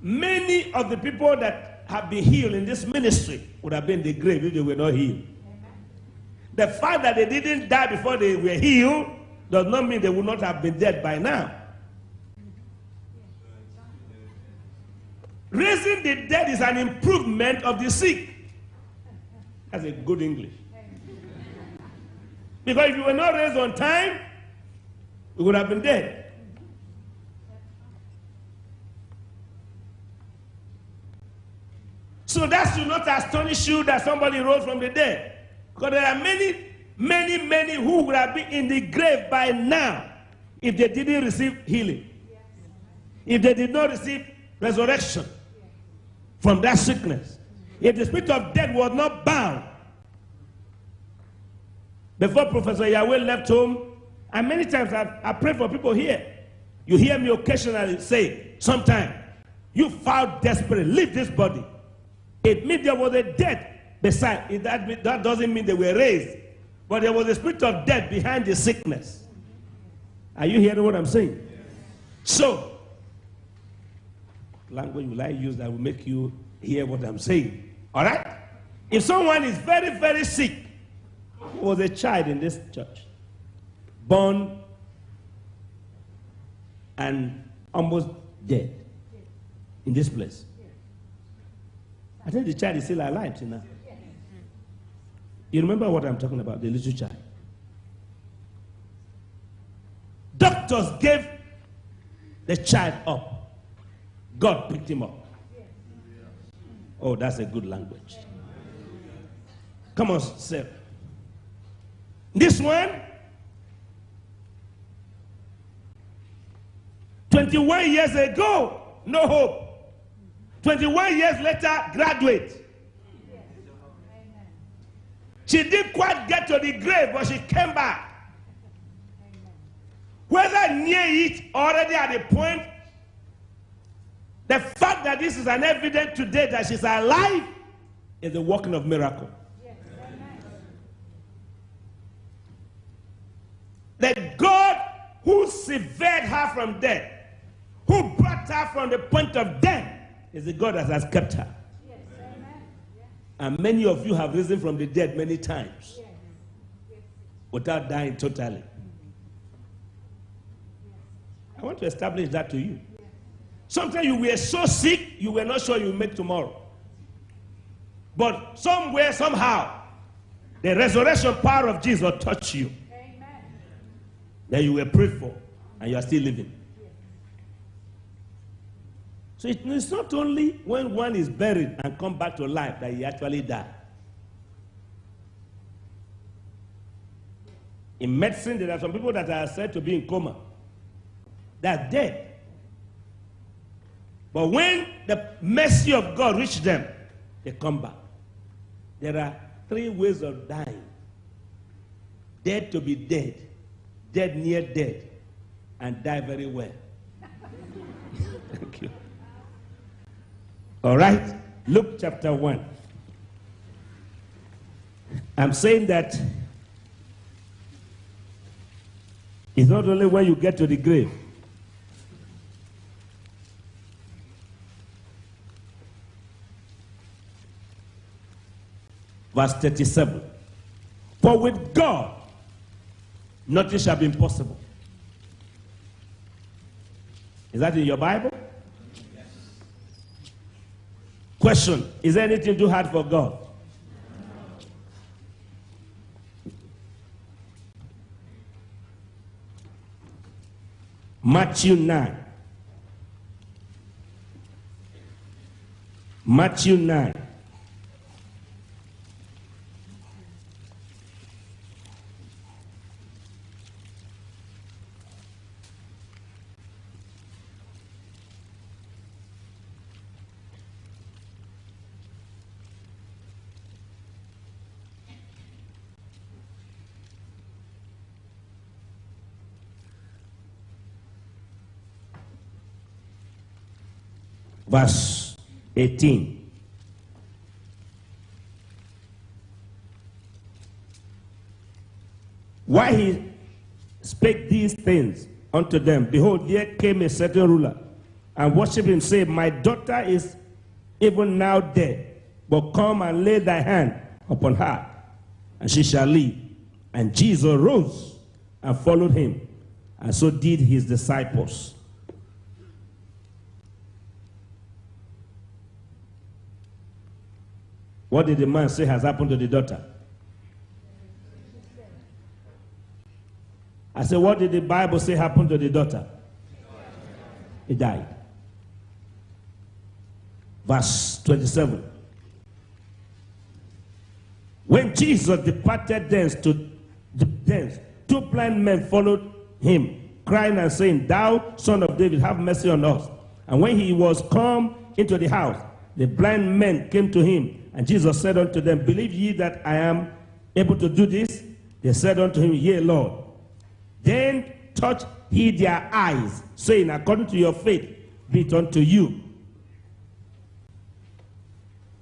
Speaker 1: Many of the people that have been healed in this ministry would have been in the grave if they were not healed. The fact that they didn't die before they were healed does not mean they would not have been dead by now. Raising the dead is an improvement of the sick. That's a good English. Because if you were not raised on time, you would have been dead. So that should not astonish you that somebody rose from the dead. Because there are many, many, many who would have been in the grave by now if they didn't receive healing. If they did not receive resurrection from that sickness. If the spirit of death was not bound before Professor Yahweh left home, and many times I, I pray for people here. You hear me occasionally say, sometime, you foul desperate, leave this body. It means there was a death beside. It, that, that doesn't mean they were raised. But there was a spirit of death behind the sickness. Are you hearing what I'm saying? So, language will I use that will make you hear what I'm saying? All right? If someone is very, very sick, was a child in this church, born and almost dead in this place. I think the child is still alive till now. You remember what I'm talking about, the little child. Doctors gave the child up. God picked him up. Oh, that's a good language. Come on, sir. This one, 21 years ago, no hope. 21 years later, graduate. She didn't quite get to the grave, but she came back. Whether near it, already at the point, the fact that this is an evidence today that she's alive is the working of miracle. The God who severed her from death, who brought her from the point of death, is the God that has kept her. And many of you have risen from the dead many times without dying totally. I want to establish that to you. Sometimes you were so sick, you were not sure you make tomorrow. But somewhere, somehow, the resurrection power of Jesus touched you. Then you were prayed for, and you are still living. So it's not only when one is buried and come back to life that he actually died. In medicine, there are some people that are said to be in coma. They are dead. But when the mercy of God reach them, they come back. There are three ways of dying dead to be dead, dead near dead, and die very well. [laughs] Thank you. All right, Luke chapter 1. I'm saying that it's not only when you get to the grave. Verse 37. For with God, nothing shall be impossible. Is that in your Bible? Question Is there anything too hard for God? Matthew 9. Matthew 9. Verse 18. Why he spake these things unto them, behold, here came a certain ruler and worshiped him, saying, My daughter is even now dead, but come and lay thy hand upon her, and she shall live. And Jesus rose and followed him, and so did his disciples. What did the man say has happened to the daughter? I said, What did the Bible say happened to the daughter? He died. Verse 27. When Jesus departed thence to thence, two blind men followed him, crying and saying, Thou son of David, have mercy on us. And when he was come into the house, the blind men came to him, and Jesus said unto them, Believe ye that I am able to do this? They said unto him, Yea, Lord. Then touched he their eyes, saying, According to your faith, be it unto you.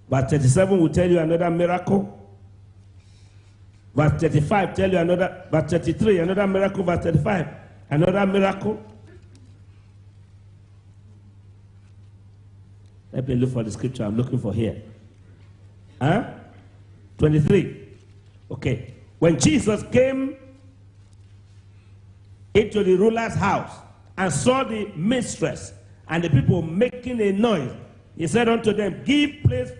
Speaker 1: Verse 37 will tell you another miracle. Verse 35 tell you another, verse 33, another miracle, verse 35, another miracle. Let me look for the scripture I'm looking for here. Huh? 23. Okay. When Jesus came into the ruler's house and saw the mistress and the people making a noise, he said unto them, Give place,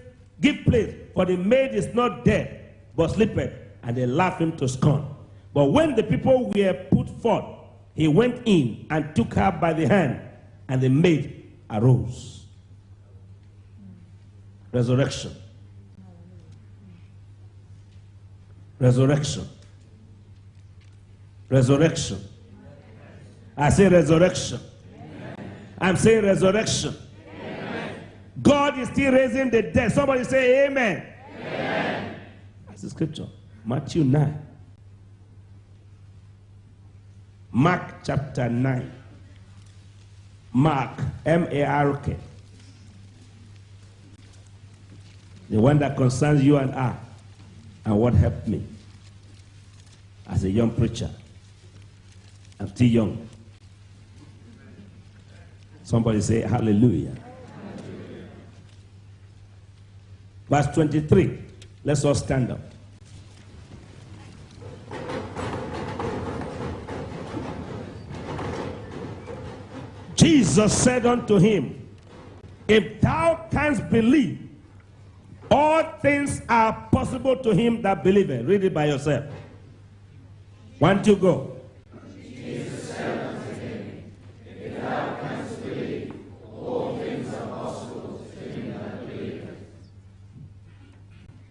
Speaker 1: give place, for the maid is not dead, but sleepeth. And they laughed him to scorn. But when the people were put forth, he went in and took her by the hand, and the maid arose. Resurrection. Resurrection. Resurrection. I say resurrection. I'm saying resurrection. God is still raising the dead. Somebody say amen. Amen. That's the scripture. Matthew 9. Mark chapter 9. Mark, M A R K. The one that concerns you and I, and what helped me as a young preacher. I'm still young. Somebody say hallelujah. Verse 23. Let's all stand up. Jesus said unto him, If thou canst believe, all things are possible to him that believeth. Read it by yourself. One, two, go.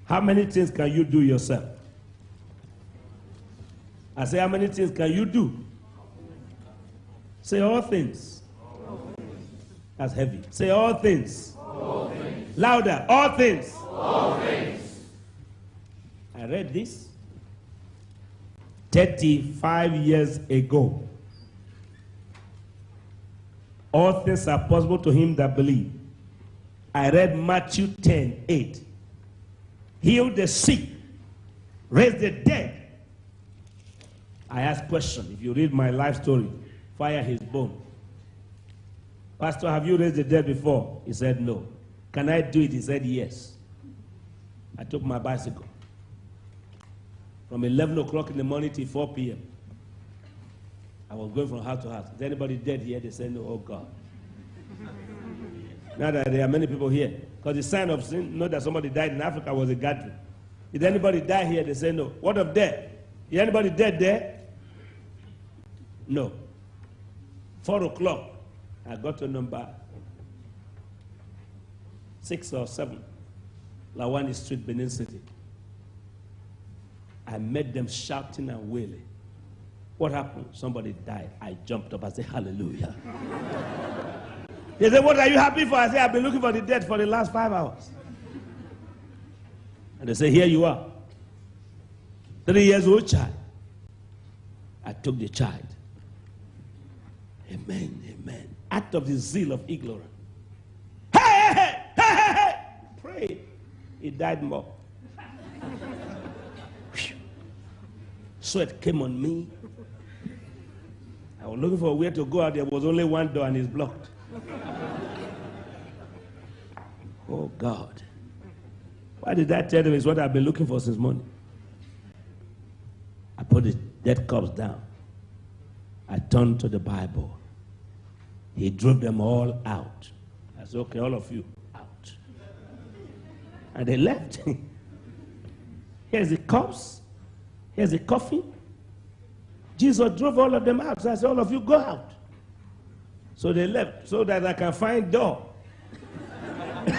Speaker 1: How many things can you do yourself? I say, how many things can you do? Say all things. That's heavy. Say all things.
Speaker 2: All things.
Speaker 1: Louder. All things.
Speaker 2: All things.
Speaker 1: I read this 35 years ago. All things are possible to him that believe. I read Matthew 10 8. Heal the sick, raise the dead. I ask question. If you read my life story, fire his bone. Pastor, have you raised the dead before? He said no. Can I do it? He said yes. I took my bicycle from 11 o'clock in the morning till 4 p.m. I was going from house to house. Is anybody dead here? They said no. Oh God. [laughs] now that there are many people here, because the sign of sin, know that somebody died in Africa was a gathering. Did anybody die here? They say no. What of dead? Is anybody dead there? No. Four o'clock, I got to number six or seven, Lawani Street, Benin City. I met them shouting and wailing. What happened? Somebody died. I jumped up. I said, Hallelujah. [laughs] they said, What are you happy for? I said, I've been looking for the dead for the last five hours. And they said, Here you are. Three years old child. I took the child. Amen, amen. Out of the zeal of ignorance. Hey, hey, hey, hey, hey. Pray. He died more. Sweat came on me. I was looking for where to go out. There was only one door and it's blocked. oh God. Why did I tell them it's what I've been looking for since morning? I put the dead corpse down. I turned to the Bible. He drove them all out. I said, okay, all of you. And they left. [laughs] Here's the corpse. Here's the coffee. Jesus drove all of them out. So I said, all of you go out. So they left so that I can find door. [laughs]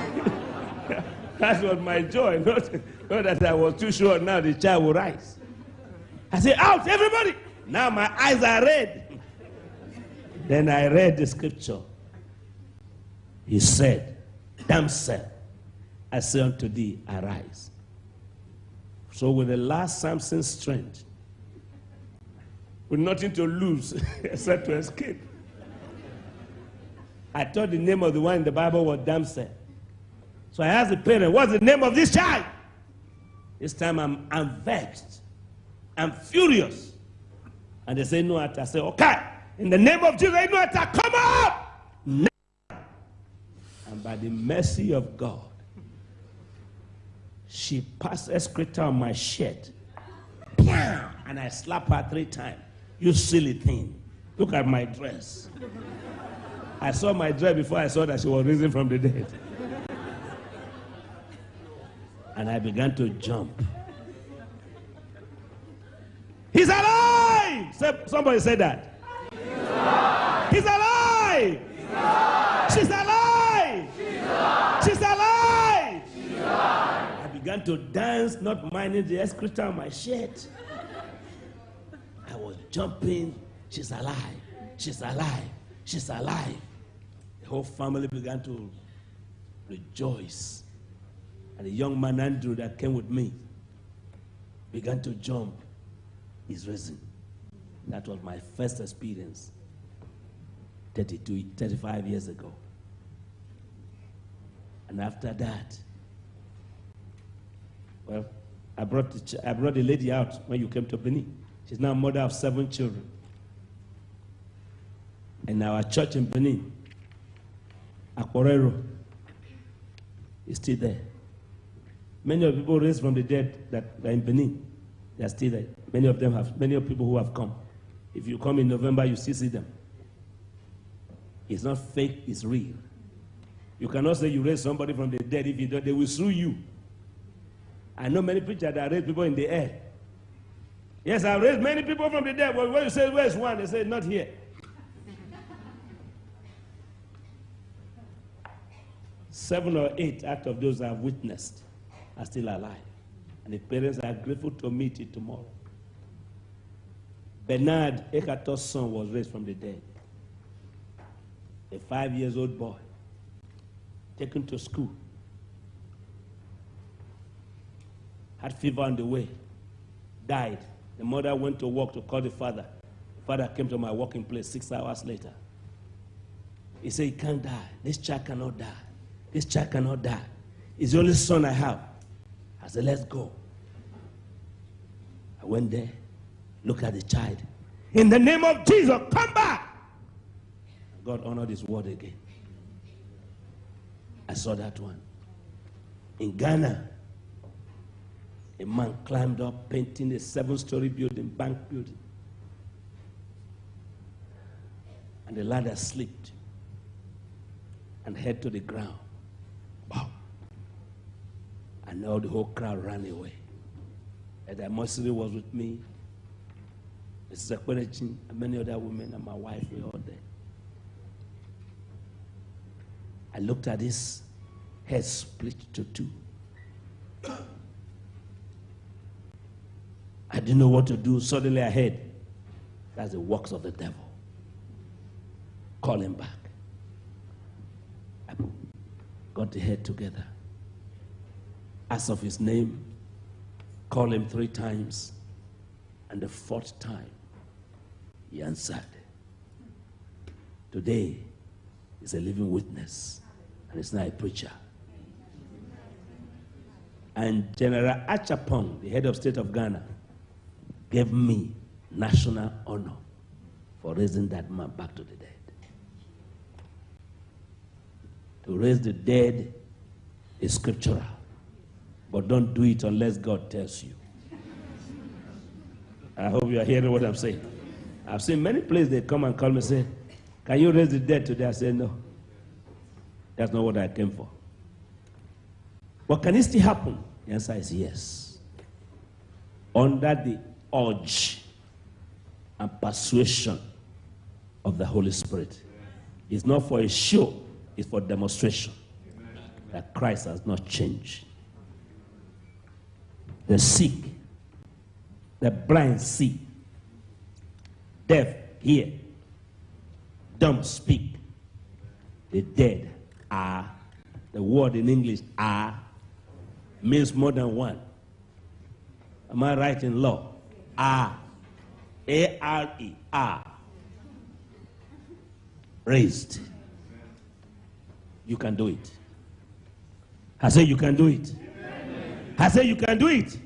Speaker 1: That was my joy. [laughs] Not, not that I was too sure now the child will rise. I said, out, everybody. Now my eyes are red. then I read the scripture. He said, Damsel, I say unto thee, arise. So with the last Samson's strength, with nothing to lose [laughs] except to escape, I thought the name of the one in the Bible was Damsel. So I asked the parent, what's the name of this child? This time I'm, I'm vexed. I'm furious. And they say, no, I say, okay, in the name of Jesus, no, come up. Now. And by the mercy of God, she passed a excreta on my shirt. And I slapped her three times. You silly thing. Look at my dress. I saw my dress before I saw that she was risen from the dead. And I began to jump. He's alive! Somebody said that. He's alive! He's alive! She's alive! She's alive! She's alive! She's alive! I began to dance, not minding the excreta on my shirt. I was jumping. She's alive! She's alive! She's alive! The whole family began to rejoice. And the young man Andrew that came with me began to jump. He's risen. That was my first experience 32, 35 years ago. And after that, well, I brought, the, I brought the lady out when you came to Benin. She's now mother of seven children. And our church in Benin, Aquarero, is still there. Many of the people raised from the dead that are in Benin, they are still there. Many of them have, many of people who have come. If you come in November, you still see them. It's not fake, it's real. You cannot say you raised somebody from the dead. If you don't, they will sue you. I know many preachers that raise people in the air. Yes, I raised many people from the dead. But when you say, where's one? They say, not here. Seven or eight out of those I've witnessed are still alive. And the parents are grateful to meet it tomorrow. Bernard Ekato's son was raised from the dead. A five years old boy taken to school. Had fever on the way, died. The mother went to work to call the father. The father came to my working place six hours later. He said, He can't die. This child cannot die. This child cannot die. He's the only son I have. I said, Let's go. I went there, looked at the child. In the name of Jesus, come back. God honored his word again. I saw that one. In Ghana, a man climbed up painting a seven story building, bank building. And the ladder slipped and head to the ground. Wow. And now the whole crowd ran away. And Mosiri was with me. Mrs. Ekwenechin and many other women and my wife were all there. I looked at his head split to two. I didn't know what to do. Suddenly I heard that's the works of the devil. Call him back. I got the head together. Asked of his name, Call him three times, and the fourth time he answered. Today is a living witness, and it's not a preacher. And General Acheampong, the head of state of Ghana, gave me national honor for raising that man back to the dead. To raise the dead is scriptural, but don't do it unless God tells you. I hope you are hearing what I'm saying. I've seen many places they come and call me and say, Can you raise the dead today? I say, No. That's not what I came for. But can it still happen? The answer is yes. Under the urge and persuasion of the Holy Spirit. It's not for a show, it's for demonstration that Christ has not changed. The sick, the blind see, deaf hear, dumb speak, the dead are, the word in English are means more than one. Am I right in law? Are. A R E. Are. Raised. You can do it. I say you can do it. I say you can do it.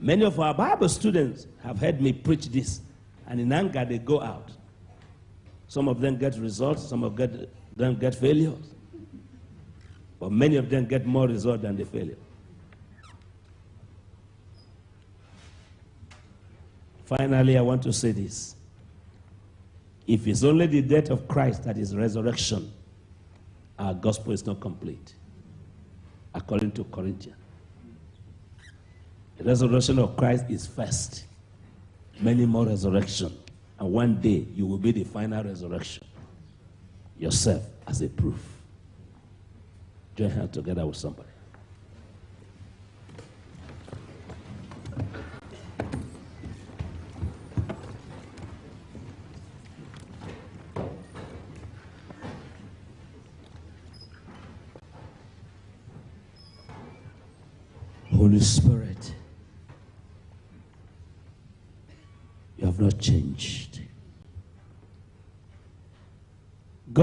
Speaker 1: Many of our Bible students have heard me preach this, and in anger they go out. Some of them get results, some of them get failures. But many of them get more results than the failure. Finally, I want to say this. If it's only the death of Christ that is resurrection, our gospel is not complete, according to Corinthians. The resurrection of Christ is first. Many more resurrection. And one day you will be the final resurrection. Yourself as a proof. Join hands together with somebody. Holy Spirit, you have not changed.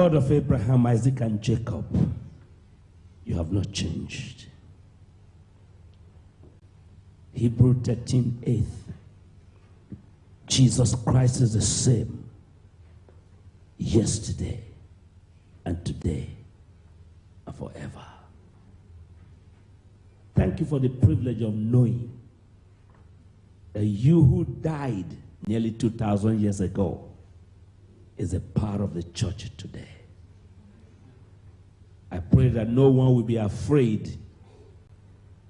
Speaker 1: God of Abraham, Isaac, and Jacob, you have not changed. Hebrew 13 8. Jesus Christ is the same yesterday and today and forever. Thank you for the privilege of knowing that you who died nearly 2,000 years ago is a part of the church today. I pray that no one will be afraid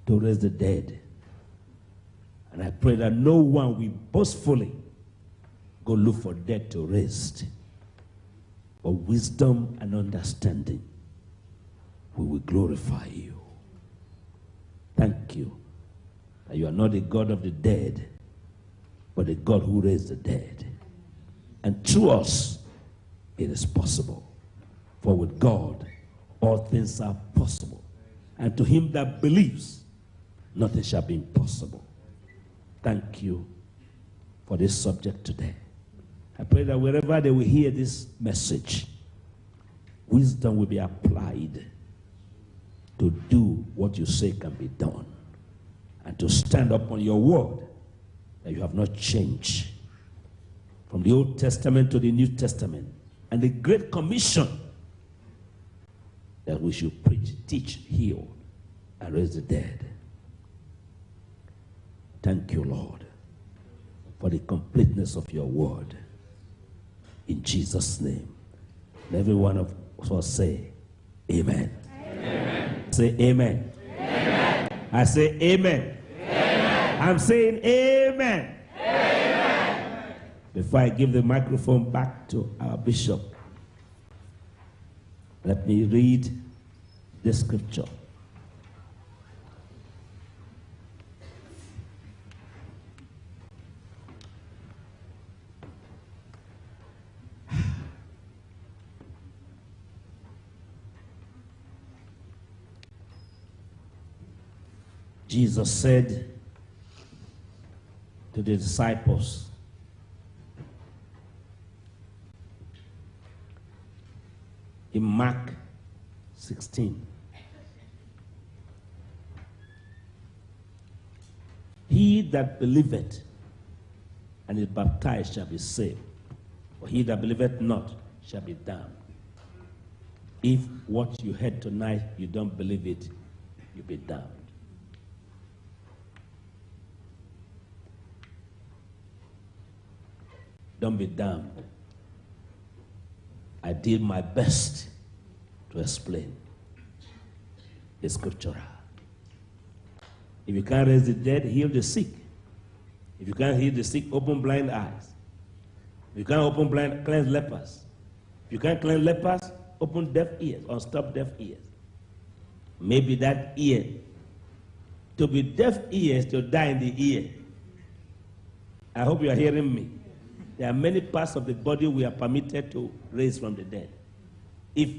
Speaker 1: to raise the dead. And I pray that no one will boastfully go look for dead to rest. But wisdom and understanding, we will glorify you. Thank you that you are not a God of the dead, but a God who raised the dead. And through us, it is possible. For with God, all things are possible. And to him that believes, nothing shall be impossible. Thank you for this subject today. I pray that wherever they will hear this message, wisdom will be applied to do what you say can be done and to stand up on your word that you have not changed from the Old Testament to the New Testament and the Great Commission that we should preach, teach, heal, and raise the dead. Thank you, Lord, for the completeness of your word. In Jesus' name. Every one of us say, Amen. amen. Say amen. amen. I say amen. amen. I'm saying amen. Before I give the microphone back to our bishop, let me read the scripture. Jesus said to the disciples, in Mark 16, He that believeth and is baptized shall be saved, but he that believeth not shall be damned. If what you heard tonight you don't believe it, you'll be damned. Don't be damned. I did my best to explain the scripture. If you can't raise the dead, heal the sick. If you can't heal the sick, open blind eyes. If you can't open blind, cleanse lepers. If you can't cleanse lepers, open deaf ears, or stop deaf ears. Maybe that ear, to be deaf ears, to die in the ear. I hope you are hearing me. There are many parts of the body we are permitted to raise from the dead. If,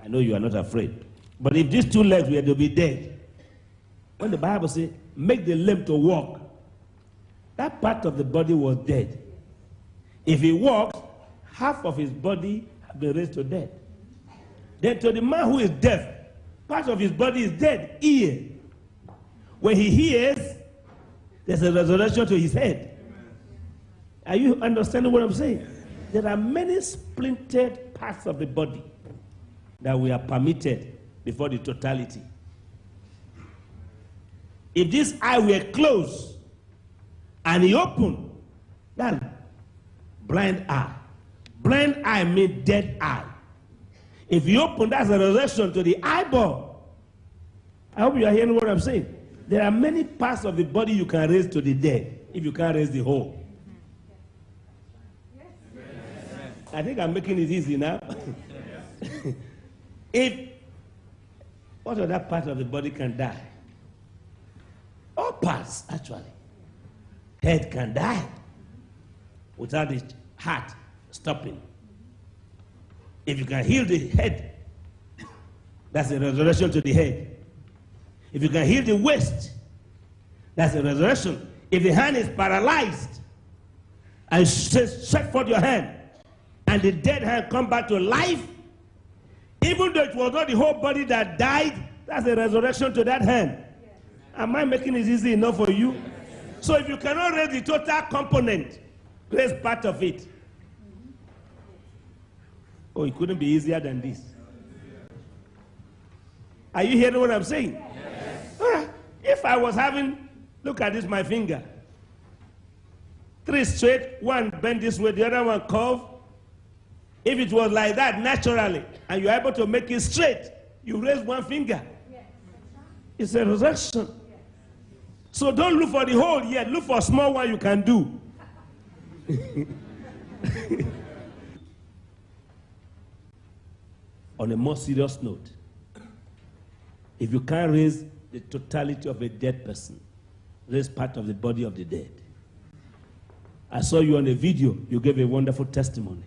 Speaker 1: I know you are not afraid, but if these two legs were to be dead, when the Bible says, make the limb to walk, that part of the body was dead. If he walks, half of his body has been raised to death. Then to the man who is deaf, part of his body is dead, ear. When he hears, there's a resurrection to his head. Are you understanding what I'm saying? There are many splintered parts of the body that we are permitted before the totality. If this eye were closed and he opened, that blind eye. Blind eye means dead eye. If you open, that's a relation to the eyeball. I hope you are hearing what I'm saying. There are many parts of the body you can raise to the dead if you can't raise the whole. I think I'm making it easy now. [laughs] if what other part of the body can die? All parts, actually. Head can die without the heart stopping. If you can heal the head, that's a resurrection to the head. If you can heal the waist, that's a resurrection. If the hand is paralyzed, and stretch forth your hand, and the dead hand come back to life, even though it was not the whole body that died, that's a resurrection to that hand. Am I making it easy enough for you? So if you cannot raise the total component, raise part of it. Oh, it couldn't be easier than this. Are you hearing what I'm saying? Yes. Ah, if I was having, look at this, my finger. Three straight, one bend this way, the other one curve. If it was like that naturally, and you're able to make it straight, you raise one finger. It's a resurrection. So don't look for the whole yet, look for a small one you can do. [laughs] On a more serious note, if you can't raise the totality of a dead person, raise part of the body of the dead. I saw you on a video, you gave a wonderful testimony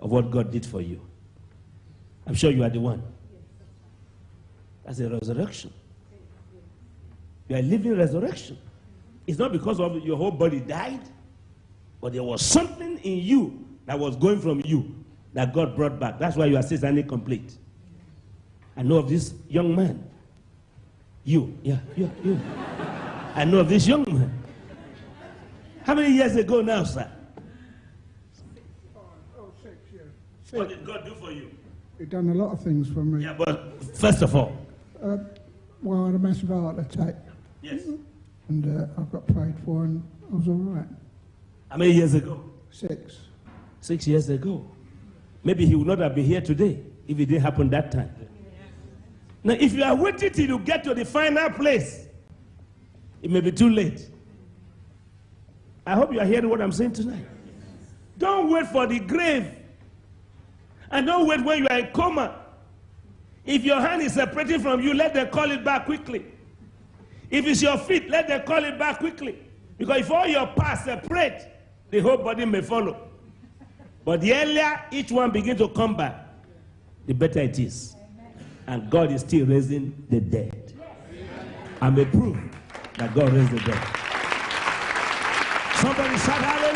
Speaker 1: of what God did for you. I'm sure you are the one. That's a resurrection. You are living resurrection. It's not because of your whole body died, but there was something in you that was going from you that God brought back. That's why you are still standing complete. I know of this young man. You, yeah, you, you. I know of this young man. How many years ago now, sir?
Speaker 3: Oh, six years.
Speaker 1: What did God do for you?
Speaker 3: He'd done a lot of things for me.
Speaker 1: Yeah, but first of all,
Speaker 3: Uh, well, I had a massive heart attack,
Speaker 1: yes.
Speaker 3: and uh, I got prayed for, and I was all right.
Speaker 1: How many years ago?
Speaker 3: Six.
Speaker 1: Six years ago. Maybe he would not have been here today if it didn't happen that time. Now, if you are waiting till you get to the final place, it may be too late. I hope you are hearing what I'm saying tonight. Don't wait for the grave. And don't wait when you are in coma. If your hand is separating from you, let them call it back quickly. If it's your feet, let them call it back quickly. Because if all your parts separate, the whole body may follow. But the earlier each one begin to come back, the better it is. And God is still raising the dead. I'm a proof that God raised the dead. Somebody shout hallelujah.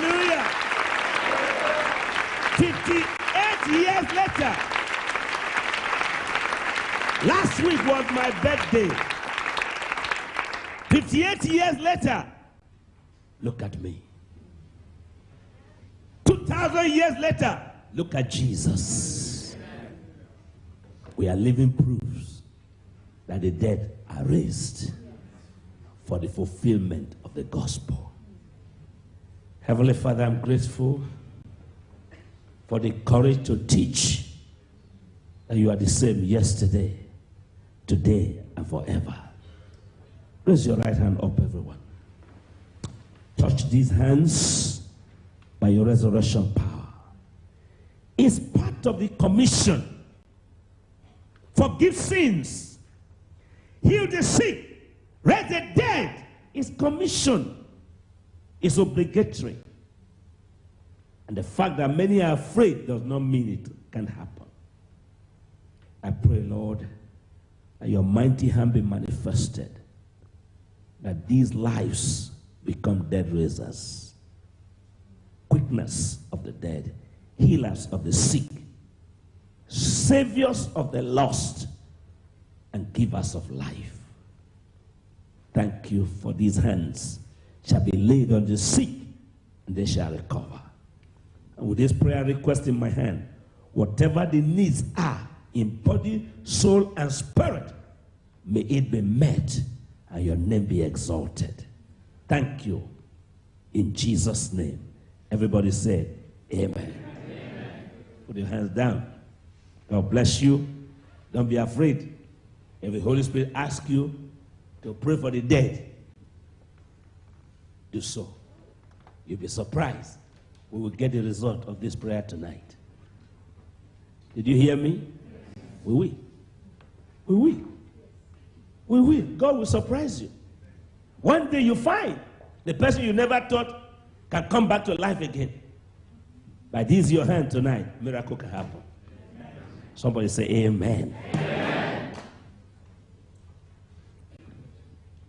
Speaker 1: 58 years later, last week was my birthday. 58 years later, look at me. 2,000 years later, look at Jesus. We are living proofs that the dead are raised for the fulfillment of the gospel. Heavenly Father, I'm grateful for the courage to teach that you are the same yesterday, today, and forever. Raise your right hand up, everyone. Touch these hands by your resurrection power. It's part of the commission. Forgive sins, heal the sick, raise the dead. It's commission. It's obligatory. And the fact that many are afraid does not mean it can happen. I pray, Lord, that your mighty hand be manifested, that these lives become dead raisers quickness of the dead, healers of the sick, saviors of the lost, and givers of life. Thank you for these hands shall be laid on the sick, and they shall recover. And with this prayer request in my hand, whatever the needs are in body, soul, and spirit, may it be met and your name be exalted. Thank you. In Jesus' name. Everybody say, Amen. Amen. Put your hands down. God bless you. Don't be afraid. If the Holy Spirit asks you to pray for the dead, do so. You'll be surprised. We will get the result of this prayer tonight. Did you hear me? We will. We will. We will. God will surprise you. One day you find the person you never thought can come back to life again. By this your hand tonight, miracle can happen. Somebody say amen. amen.